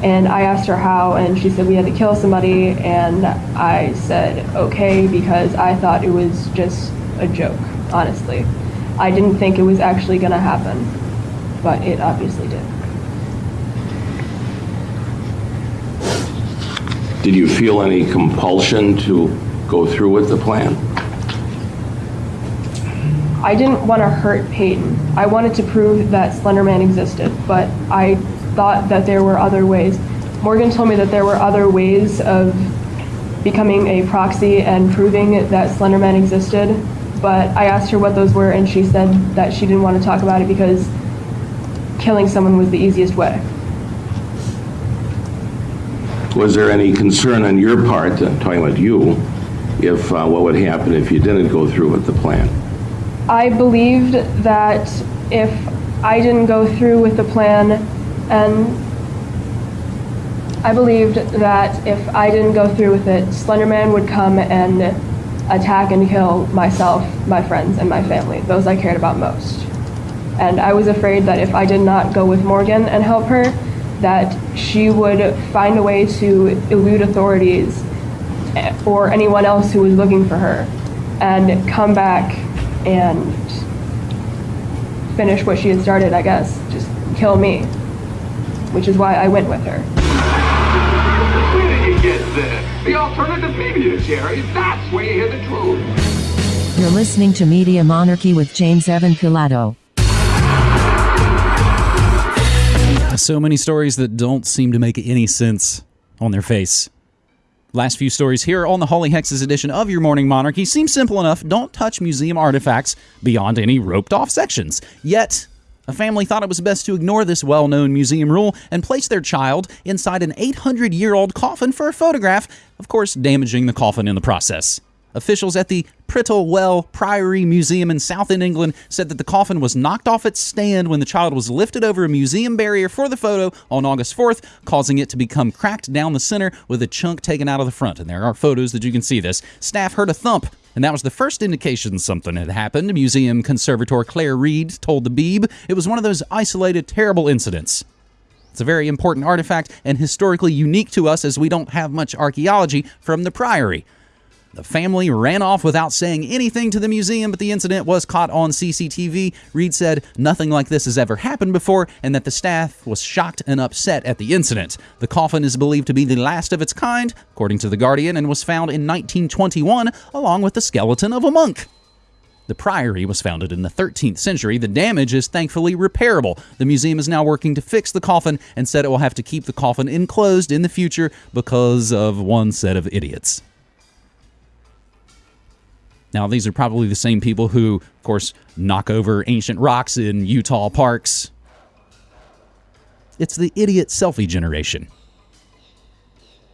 and I asked her how, and she said we had to kill somebody, and I said okay because I thought it was just a joke. Honestly, I didn't think it was actually going to happen, but it obviously did. Did you feel any compulsion to go through with the plan? I didn't want to hurt Peyton. I wanted to prove that Slenderman existed, but I thought that there were other ways. Morgan told me that there were other ways of becoming a proxy and proving that Slenderman existed, but I asked her what those were, and she said that she didn't want to talk about it because killing someone was the easiest way. Was there any concern on your part, uh, talking about you, if uh, what would happen if you didn't go through with the plan? I believed that if I didn't go through with the plan and I believed that if I didn't go through with it, Slenderman would come and attack and kill myself, my friends, and my family, those I cared about most. And I was afraid that if I did not go with Morgan and help her, that she would find a way to elude authorities or anyone else who was looking for her and come back and finish what she had started, I guess, just kill me, which is why I went with her. Where did you get this? The alternative media, Jerry. That's where you hear the truth. You're listening to Media Monarchy with James Evan Pilato. So many stories that don't seem to make any sense on their face. Last few stories here on the Holy Hexes edition of Your Morning Monarchy seem simple enough. Don't touch museum artifacts beyond any roped off sections. Yet, a family thought it was best to ignore this well known museum rule and place their child inside an 800 year old coffin for a photograph, of course, damaging the coffin in the process. Officials at the Prittlewell Priory Museum in Southend, England said that the coffin was knocked off its stand when the child was lifted over a museum barrier for the photo on August 4th, causing it to become cracked down the center with a chunk taken out of the front. And there are photos that you can see this. Staff heard a thump and that was the first indication something had happened. Museum conservator Claire Reed told the Beeb it was one of those isolated, terrible incidents. It's a very important artifact and historically unique to us as we don't have much archaeology from the Priory. The family ran off without saying anything to the museum, but the incident was caught on CCTV. Reed said nothing like this has ever happened before and that the staff was shocked and upset at the incident. The coffin is believed to be the last of its kind, according to The Guardian, and was found in 1921 along with the skeleton of a monk. The priory was founded in the 13th century. The damage is thankfully repairable. The museum is now working to fix the coffin and said it will have to keep the coffin enclosed in the future because of one set of idiots. Now, these are probably the same people who, of course, knock over ancient rocks in Utah parks. It's the idiot selfie generation.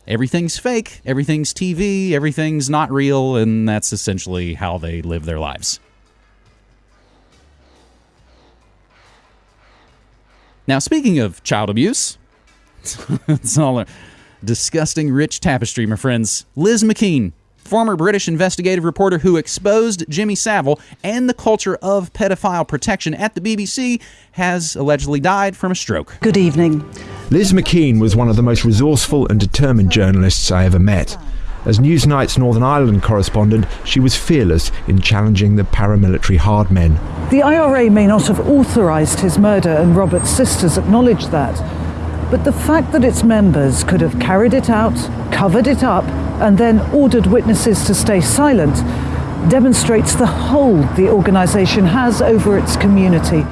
everything's fake, everything's TV, everything's not real, and that's essentially how they live their lives. Now, speaking of child abuse, it's all a disgusting rich tapestry, my friends. Liz MacKean, former British investigative reporter who exposed Jimmy Savile and the culture of pedophile protection at the BBC, has allegedly died from a stroke. Good evening. Liz MacKean was one of the most resourceful and determined journalists I ever met. As Newsnight's Northern Ireland correspondent, she was fearless in challenging the paramilitary hard men. The IRA may not have authorised his murder, and Robert's sisters acknowledge that. But the fact that its members could have carried it out, covered it up, and then ordered witnesses to stay silent demonstrates the hold the organisation has over its community.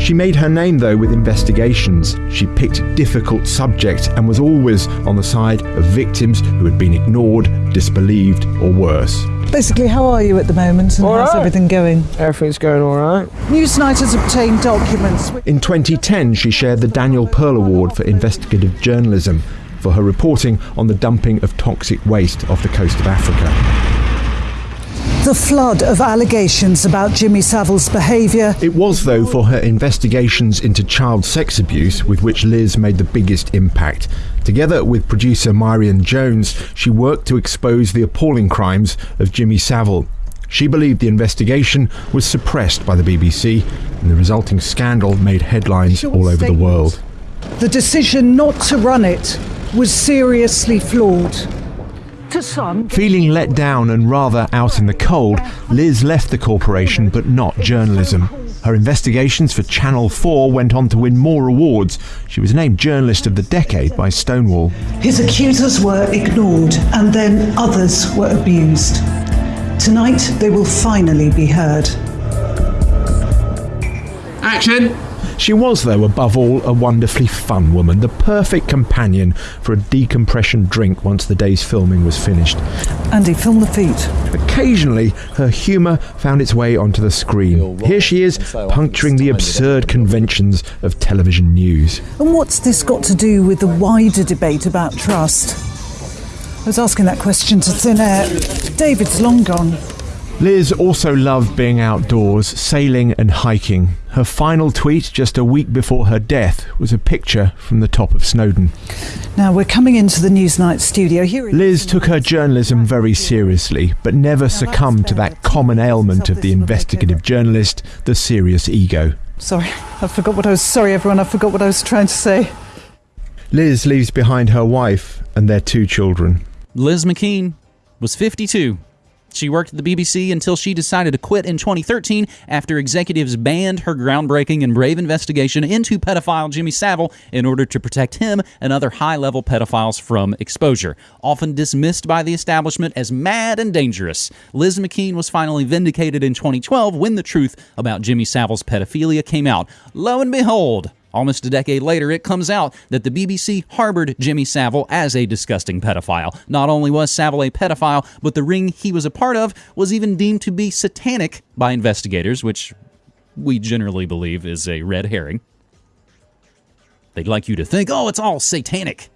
She made her name, though, with investigations. She picked difficult subjects and was always on the side of victims who had been ignored, disbelieved, or worse. Basically, how are you at the moment and All how's right. everything going? Everything's going all right. Newsnight has obtained documents. In 2010, she shared the Daniel Pearl Award for Investigative Journalism for her reporting on the dumping of toxic waste off the coast of Africa. The flood of allegations about Jimmy Savile's behaviour. It was, though, for her investigations into child sex abuse with which Liz made the biggest impact. Together with producer Meirion Jones, she worked to expose the appalling crimes of Jimmy Savile. She believed the investigation was suppressed by the BBC, and the resulting scandal made headlines all over the world. The decision not to run it was seriously flawed. To some, Feeling let down and rather out in the cold, Liz left the corporation but not journalism. Her investigations for Channel 4 went on to win more awards. She was named Journalist of the Decade by Stonewall. his accusers were ignored and then others were abused. Tonight, they will finally be heard. Action! She was, though, above all, a wonderfully fun woman, the perfect companion for a decompression drink once the day's filming was finished. Andy, film the feet. Occasionally, her humour found its way onto the screen. Here she is, puncturing the absurd conventions of television news. And what's this got to do with the wider debate about trust? I was asking that question to thin air. David's long gone. Liz also loved being outdoors, sailing and hiking. Her final tweet just a week before her death was a picture from the top of Snowdon. Now we're coming into the Newsnight studio. Here Liz took her journalism very seriously, but never succumbed to that common ailment of the investigative journalist, the serious ego. Sorry, I forgot what I was. Sorry, everyone, I forgot what I was trying to say. Liz leaves behind her wife and their two children. Liz MacKean was 52. She worked at the BBC until she decided to quit in 2013 after executives banned her groundbreaking and brave investigation into pedophile Jimmy Savile in order to protect him and other high level pedophiles from exposure. Often dismissed by the establishment as mad and dangerous, Liz MacKean was finally vindicated in 2012 when the truth about Jimmy Savile's pedophilia came out. Lo and behold, Almost a decade later, it comes out that the BBC harbored Jimmy Savile as a disgusting pedophile. Not only was Savile a pedophile, but the ring he was a part of was even deemed to be satanic by investigators, which we generally believe is a red herring. They'd like you to think, oh, it's all satanic.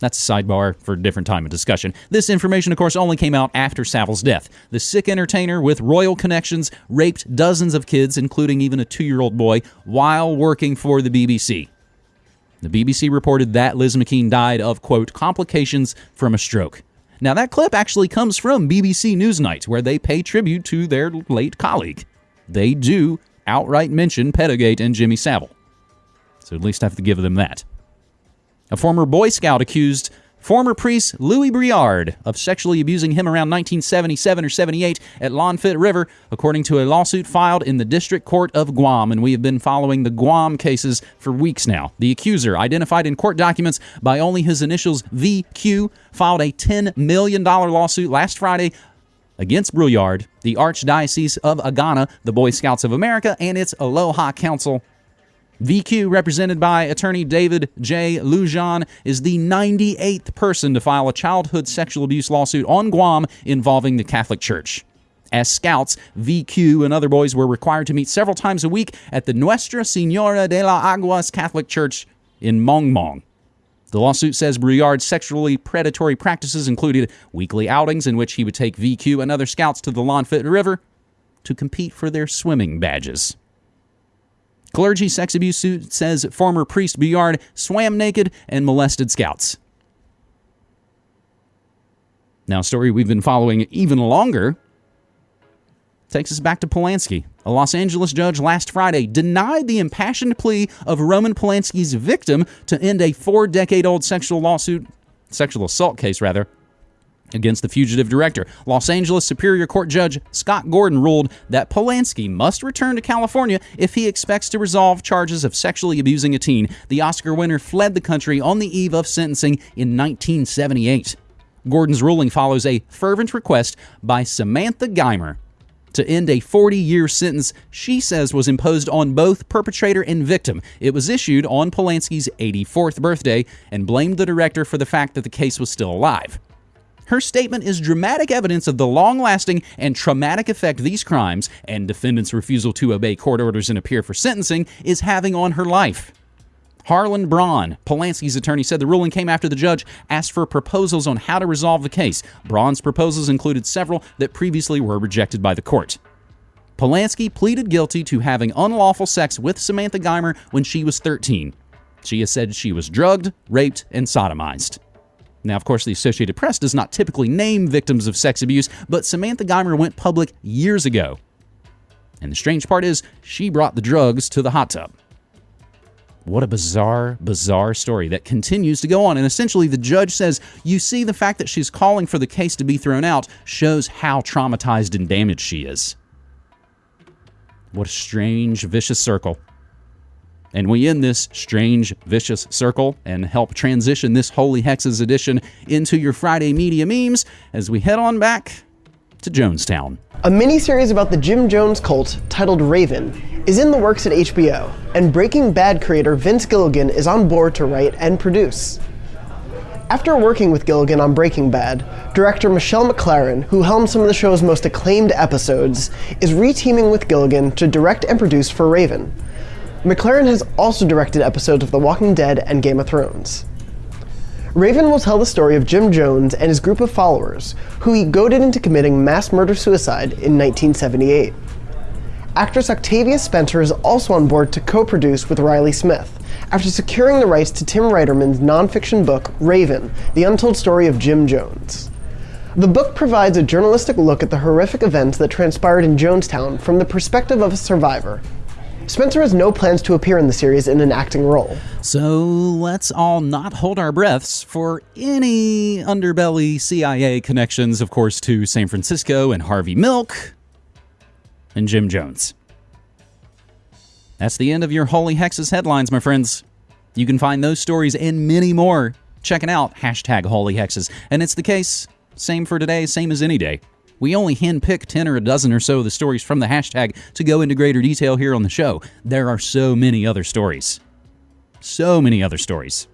That's a sidebar for a different time of discussion. This information, of course, only came out after Savile's death. The sick entertainer with royal connections raped dozens of kids, including even a two year old boy, while working for the BBC. The BBC reported that Liz MacKean died of, quote, complications from a stroke. Now, that clip actually comes from BBC Newsnight, where they pay tribute to their late colleague. They do outright mention Pedogate and Jimmy Savile. So at least I have to give them that. A former Boy Scout accused former priest Louis Brouillard of sexually abusing him around 1977 or 78 at Lonfit River, according to a lawsuit filed in the District Court of Guam. And we have been following the Guam cases for weeks now. The accuser, identified in court documents by only his initials VQ, filed a $10 million lawsuit last Friday against Brouillard, the Archdiocese of Agana, the Boy Scouts of America, and its Aloha Council. VQ, represented by attorney David J. Lujan, is the 98th person to file a childhood sexual abuse lawsuit on Guam involving the Catholic Church. As scouts, VQ and other boys were required to meet several times a week at the Nuestra Senora de la Aguas Catholic Church in Mongmong. The lawsuit says Brouillard's sexually predatory practices included weekly outings in which he would take VQ and other scouts to the Lonfit River to compete for their swimming badges. Clergy sex abuse suit says former priest Brouillard swam naked and molested scouts. Now, a story we've been following even longer takes us back to Polanski. A Los Angeles judge last Friday denied the impassioned plea of Roman Polanski's victim to end a four decade old sexual lawsuit, sexual assault case, rather, against the fugitive director. Los Angeles Superior Court Judge Scott Gordon ruled that Polanski must return to California if he expects to resolve charges of sexually abusing a teen. The Oscar winner fled the country on the eve of sentencing in 1978. Gordon's ruling follows a fervent request by Samantha Geimer to end a 40 year sentence she says was imposed on both perpetrator and victim. It was issued on Polanski's 84th birthday and blamed the director for the fact that the case was still alive. Her statement is dramatic evidence of the long lasting and traumatic effect these crimes and defendants' refusal to obey court orders and appear for sentencing is having on her life. Harlan Braun, Polanski's attorney, said the ruling came after the judge asked for proposals on how to resolve the case. Braun's proposals included several that previously were rejected by the court. Polanski pleaded guilty to having unlawful sex with Samantha Geimer when she was 13. She has said she was drugged, raped, and sodomized. Now, of course, the Associated Press does not typically name victims of sex abuse, but Samantha Geimer went public years ago. And the strange part is, she brought the drugs to the hot tub. What a bizarre, bizarre story that continues to go on. And essentially, the judge says, You see, the fact that she's calling for the case to be thrown out shows how traumatized and damaged she is. What a strange, vicious circle. And we end this strange, vicious circle and help transition this Holy Hexes edition into your Friday media memes as we head on back to Jonestown. A mini-series about the Jim Jones cult, titled Raven, is in the works at HBO, and Breaking Bad creator Vince Gilligan is on board to write and produce. After working with Gilligan on Breaking Bad, director Michelle MacLaren, who helmed some of the show's most acclaimed episodes, is reteaming with Gilligan to direct and produce for Raven. MacLaren has also directed episodes of The Walking Dead and Game of Thrones. Raven will tell the story of Jim Jones and his group of followers, who he goaded into committing mass murder suicide in 1978. Actress Octavia Spencer is also on board to co produce with Riley Smith, after securing the rights to Tim Reiterman's nonfiction book, Raven The Untold Story of Jim Jones. The book provides a journalistic look at the horrific events that transpired in Jonestown from the perspective of a survivor Spencer has no plans to appear in the series in an acting role. So let's all not hold our breaths for any underbelly CIA connections, of course, to San Francisco and Harvey Milk and Jim Jones. That's the end of your Holy Hexes headlines, my friends. You can find those stories and many more checking out hashtag Holy Hexes. And it's the case, same for today, same as any day. We only handpick 10 or a dozen or so of the stories from the hashtag to go into greater detail here on the show. There are so many other stories. So many other stories.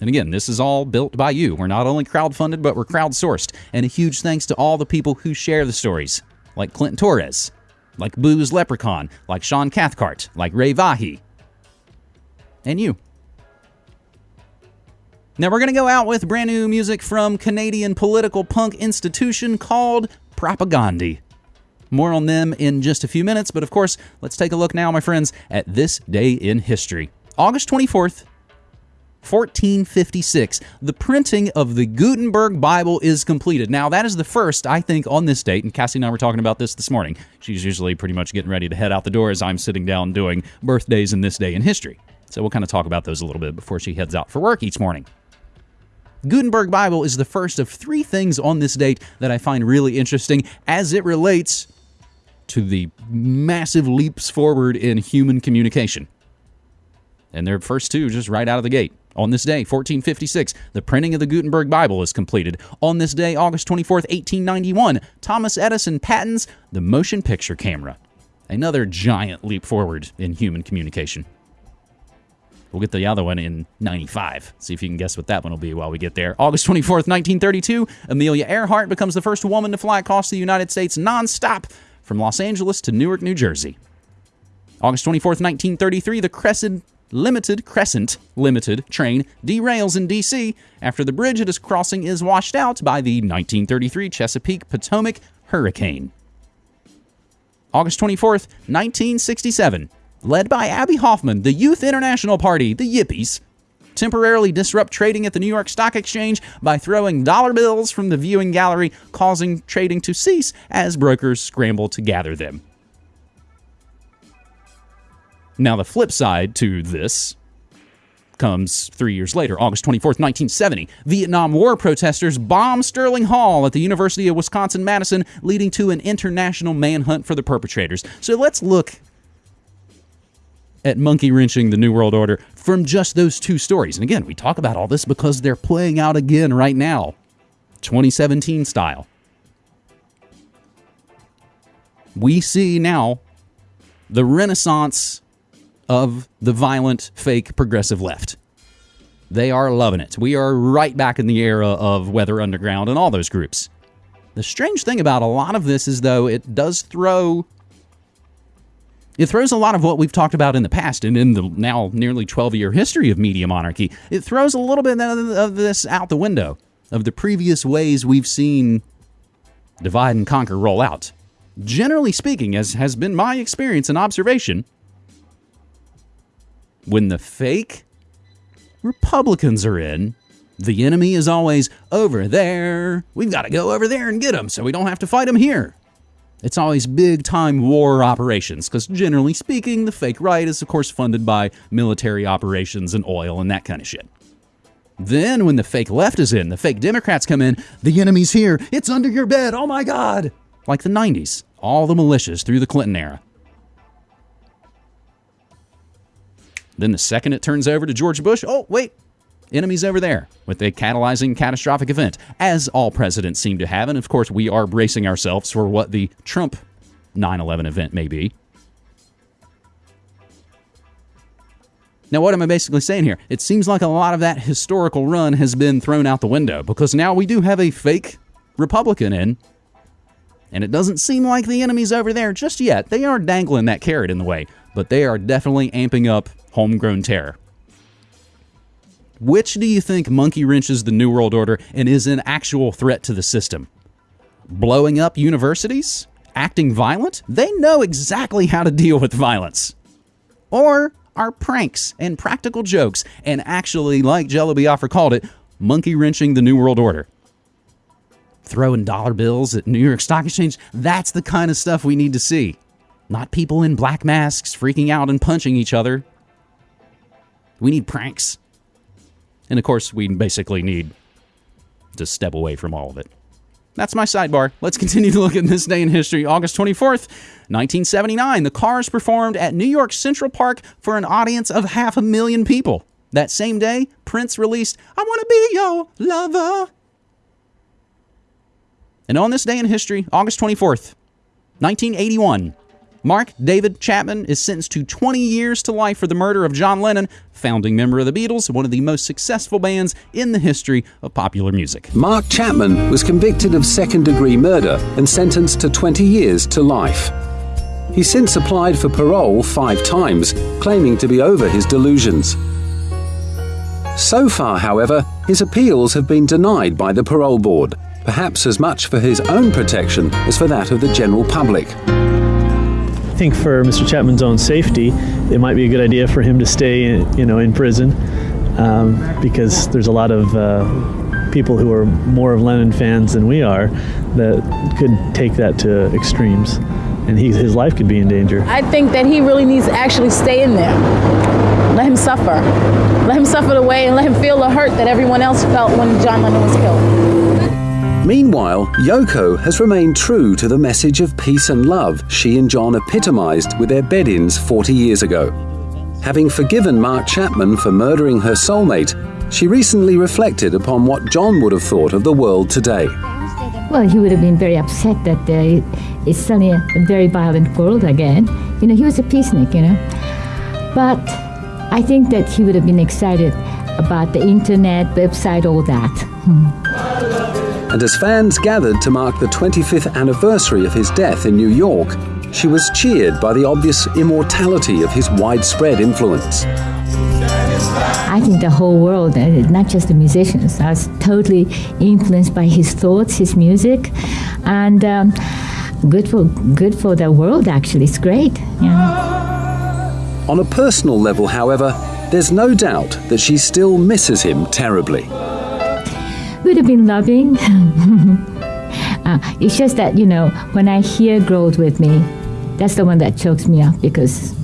And again, this is all built by you. We're not only crowdfunded, but we're crowdsourced. And a huge thanks to all the people who share the stories, like Clinton Torres, like Booze Leprechaun, like Sean Cathcart, like Ray Vahi, and you. Now we're going to go out with brand new music from Canadian political punk institution called Propagandhi. More on them in just a few minutes, but of course, let's take a look now, my friends, at this day in history. August 24th, 1456, the printing of the Gutenberg Bible is completed. Now, that is the first, I think, on this date, and Cassie and I were talking about this this morning. She's usually pretty much getting ready to head out the door as I'm sitting down doing birthdays in this day in history. So we'll kind of talk about those a little bit before she heads out for work each morning. Gutenberg Bible is the first of three things on this date that I find really interesting as it relates to the massive leaps forward in human communication. And their first two just right out of the gate. On this day, 1456, the printing of the Gutenberg Bible is completed. On this day, August 24th, 1891, Thomas Edison patents the motion picture camera. Another giant leap forward in human communication. We'll get the other one in 95. See if you can guess what that one will be while we get there. August 24th, 1932, Amelia Earhart becomes the first woman to fly across the United States nonstop from Los Angeles to Newark, New Jersey. August 24th, 1933, the Crescent Limited Crescent Limited train derails in D.C. after the bridge it is crossing is washed out by the 1933 Chesapeake Potomac hurricane. August 24th, 1967, led by Abbie Hoffman, the Youth International Party, the Yippies, temporarily disrupt trading at the New York Stock Exchange by throwing dollar bills from the viewing gallery, causing trading to cease as brokers scramble to gather them. Now, the flip side to this comes three years later, August 24th, 1970. Vietnam War protesters bomb Sterling Hall at the University of Wisconsin Madison, leading to an international manhunt for the perpetrators. So let's look at monkey wrenching the New World Order from just those two stories. And again, we talk about all this because they're playing out again right now, 2017 style. We see now the renaissance of the violent, fake progressive left. They are loving it. We are right back in the era of Weather Underground and all those groups. The strange thing about a lot of this is, though, it does throw. It throws a lot of what we've talked about in the past and in the now nearly 12 year history of media monarchy. It throws a little bit of this out the window of the previous ways we've seen divide and conquer roll out. Generally speaking, as has been my experience and observation, when the fake Republicans are in, the enemy is always over there. We've got to go over there and get them so we don't have to fight them here. It's always big time war operations because, generally speaking, the fake right is, of course, funded by military operations and oil and that kind of shit. Then, when the fake left is in, the fake Democrats come in, the enemy's here. It's under your bed. Oh my God. Like the 90s, all the militias through the Clinton era. Then the second it turns over to George Bush, oh, wait, enemies over there with a catalyzing catastrophic event, as all presidents seem to have. And of course, we are bracing ourselves for what the Trump 9 11 event may be. Now, what am I basically saying here? It seems like a lot of that historical run has been thrown out the window because now we do have a fake Republican in, and it doesn't seem like the enemy's over there just yet. They are dangling that carrot in the way, but they are definitely amping up homegrown terror. Which do you think monkey wrenches the New World Order and is an actual threat to the system? Blowing up universities? Acting violent? They know exactly how to deal with violence. Or are pranks and practical jokes and actually, like Jello Biafra called it, monkey wrenching the New World Order? Throwing dollar bills at New York Stock Exchange? That's the kind of stuff we need to see. Not people in black masks freaking out and punching each other we need pranks. And of course, we basically need to step away from all of it. That's my sidebar. Let's continue to look at this day in history. August 24th, 1979, the Cars performed at New York Central Park for an audience of half a million people. That same day, Prince released I Want to Be Your Lover. And on this day in history, August 24th, 1981, Mark David Chapman is sentenced to 20 years to life for the murder of John Lennon, founding member of the Beatles, one of the most successful bands in the history of popular music. Mark Chapman was convicted of second degree murder and sentenced to 20 years to life. He's since applied for parole five times, claiming to be over his delusions. So far, however, his appeals have been denied by the parole board, perhaps as much for his own protection as for that of the general public think for Mr. Chapman's own safety, it might be a good idea for him to stay, in, you know, in prison um, because there's a lot of uh, people who are more of Lennon fans than we are that could take that to extremes, and he, his life could be in danger. I think that he really needs to actually stay in there. Let him suffer. Let him suffer the way and let him feel the hurt that everyone else felt when John Lennon was killed. Meanwhile, Yoko has remained true to the message of peace and love she and John epitomized with their bed ins 40 years ago. Having forgiven Mark Chapman for murdering her soulmate, she recently reflected upon what John would have thought of the world today. Well, he would have been very upset that uh, it's suddenly a very violent world again. You know, he was a peacenik, you know. But I think that he would have been excited about the internet, website, all that. Hmm. And as fans gathered to mark the 25th anniversary of his death in New York, she was cheered by the obvious immortality of his widespread influence. I think the whole world, uh, not just the musicians, I was totally influenced by his thoughts, his music, and um, good for good for the world. Actually, it's great. Yeah. On a personal level, however, there's no doubt that she still misses him terribly. Would have been loving. uh, it's just that you know when I hear "Growth with Me," that's the one that chokes me up because,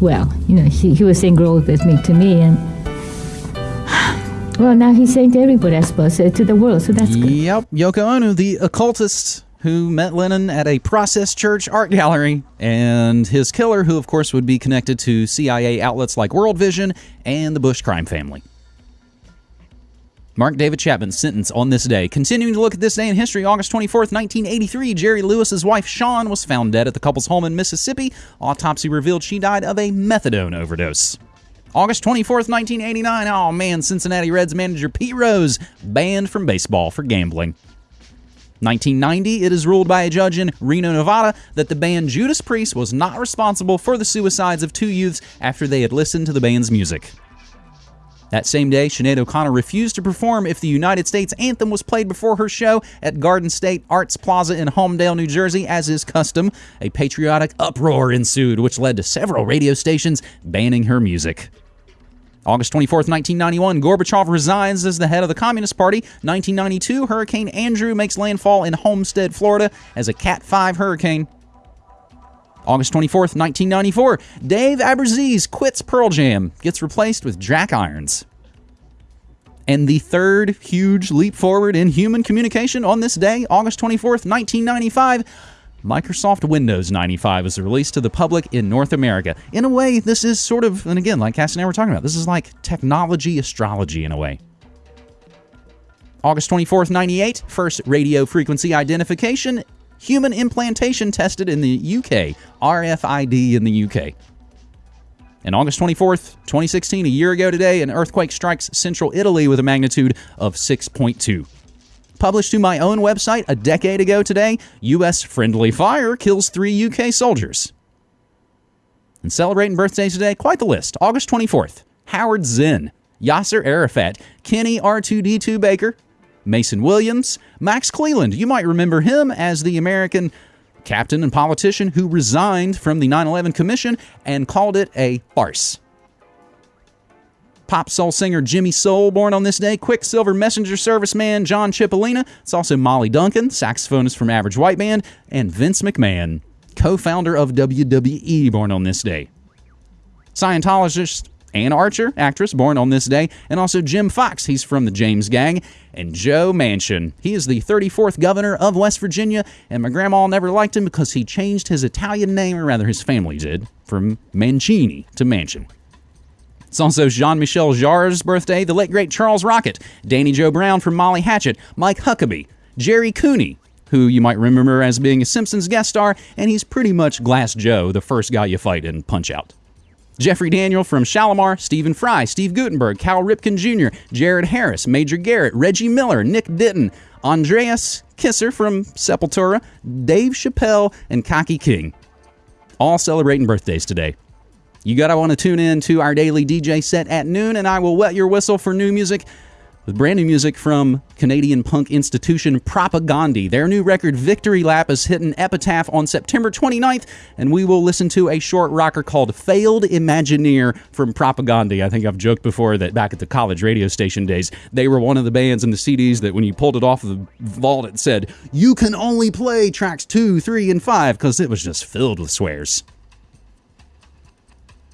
well, you know, he, he was saying "Growth with Me" to me, and well, now he's saying to everybody, I suppose, uh, to the world. So that's good. Yep, Yoko Ono, the occultist who met Lennon at a Process Church art gallery, and his killer, who of course would be connected to CIA outlets like World Vision and the Bush crime family. Mark David Chapman's sentence on this day. Continuing to look at this day in history, August 24th, 1983, Jerry Lewis's wife Shawn was found dead at the couple's home in Mississippi. Autopsy revealed she died of a methadone overdose. August 24th, 1989. Oh man, Cincinnati Reds manager Pete Rose banned from baseball for gambling. 1990, it is ruled by a judge in Reno, Nevada, that the band Judas Priest was not responsible for the suicides of two youths after they had listened to the band's music. That same day, Sinead O'Connor refused to perform if the United States anthem was played before her show at Garden State Arts Plaza in Holmdel, New Jersey, as is custom. A patriotic uproar ensued, which led to several radio stations banning her music. August 24, 1991, Gorbachev resigns as the head of the Communist Party. 1992, Hurricane Andrew makes landfall in Homestead, Florida as a Cat 5 hurricane. August 24th, 1994, Dave Abbruzzese quits Pearl Jam, gets replaced with Jack Irons. And the third huge leap forward in human communication on this day, August 24th, 1995, Microsoft Windows 95 is released to the public in North America. In a way, this is sort of, and again, like Cass and I were talking about, this is like technology astrology in a way. August 24th, 98, first radio frequency identification, human implantation tested in the UK, RFID in the UK. And August 24th, 2016, a year ago today, an earthquake strikes central Italy with a magnitude of 6.2 published to my own website a decade ago today, U.S. friendly fire kills three UK soldiers. And celebrating birthdays today, quite the list. August 24th, Howard Zinn, Yasser Arafat, Kenny R2D2 Baker, Mason Williams, Max Cleland. You might remember him as the American captain and politician who resigned from the 9 11 Commission and called it a farce pop soul singer Jimmy Soul, born on this day, Quicksilver Messenger serviceman John Cipollina. It's also Molly Duncan, saxophonist from Average White Band, and Vince McMahon, co founder of WWE, born on this day. Scientologist Anne Archer, actress, born on this day, and also Jim Fox, he's from the James Gang, and Joe Manchin. He is the 34th governor of West Virginia, and my grandma never liked him because he changed his Italian name, or rather his family did, from Mancini to Manchin. It's also Jean Michel Jarre's birthday, the late great Charles Rocket, Danny Joe Brown from Molly Hatchet, Mike Huckabee, Gerry Cooney, who you might remember as being a Simpsons guest star, and he's pretty much Glass Joe, the first guy you fight in Punch Out. Jeffrey Daniel from Shalamar, Stephen Fry, Steve Guttenberg, Cal Ripken Jr., Jared Harris, Major Garrett, Reggie Miller, Nick Denton, Andreas Kisser from Sepultura, Dave Chappelle, and Kaki King. All celebrating birthdays today. You gotta want to tune in to our daily DJ set at noon, and I will wet your whistle for new music with brand new music from Canadian punk institution Propagandhi. Their new record Victory Lap is hitting Epitaph on September 29th, and we will listen to a short rocker called Failed Imagineer from Propagandhi. I think I've joked before that back at the college radio station days, they were one of the bands in the CDs that when you pulled it off the vault, it said, You can only play tracks two, three, and five, because it was just filled with swears.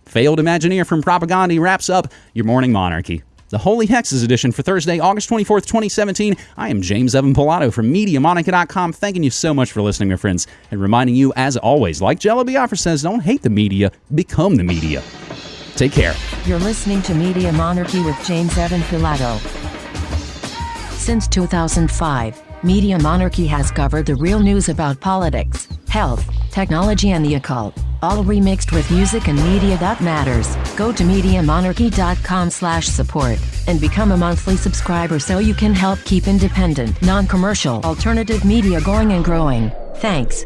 Failed Imagineer from Propagandhi wraps up your morning monarchy. The Holy Hexes edition for Thursday, August 24th, 2017. I am James Evan Pilato from MediaMonarchy.com. Thanking you so much for listening, my friends, and reminding you, as always, like Jello Biafra says, don't hate the media, become the media. Take care. You're listening to Media Monarchy with James Evan Pilato. Since 2005, Media Monarchy has covered the real news about politics, health, technology, and the occult, all remixed with music and media that matters. Go to MediaMonarchy.com slash support and become a monthly subscriber so you can help keep independent, non-commercial, alternative media going and growing. Thanks.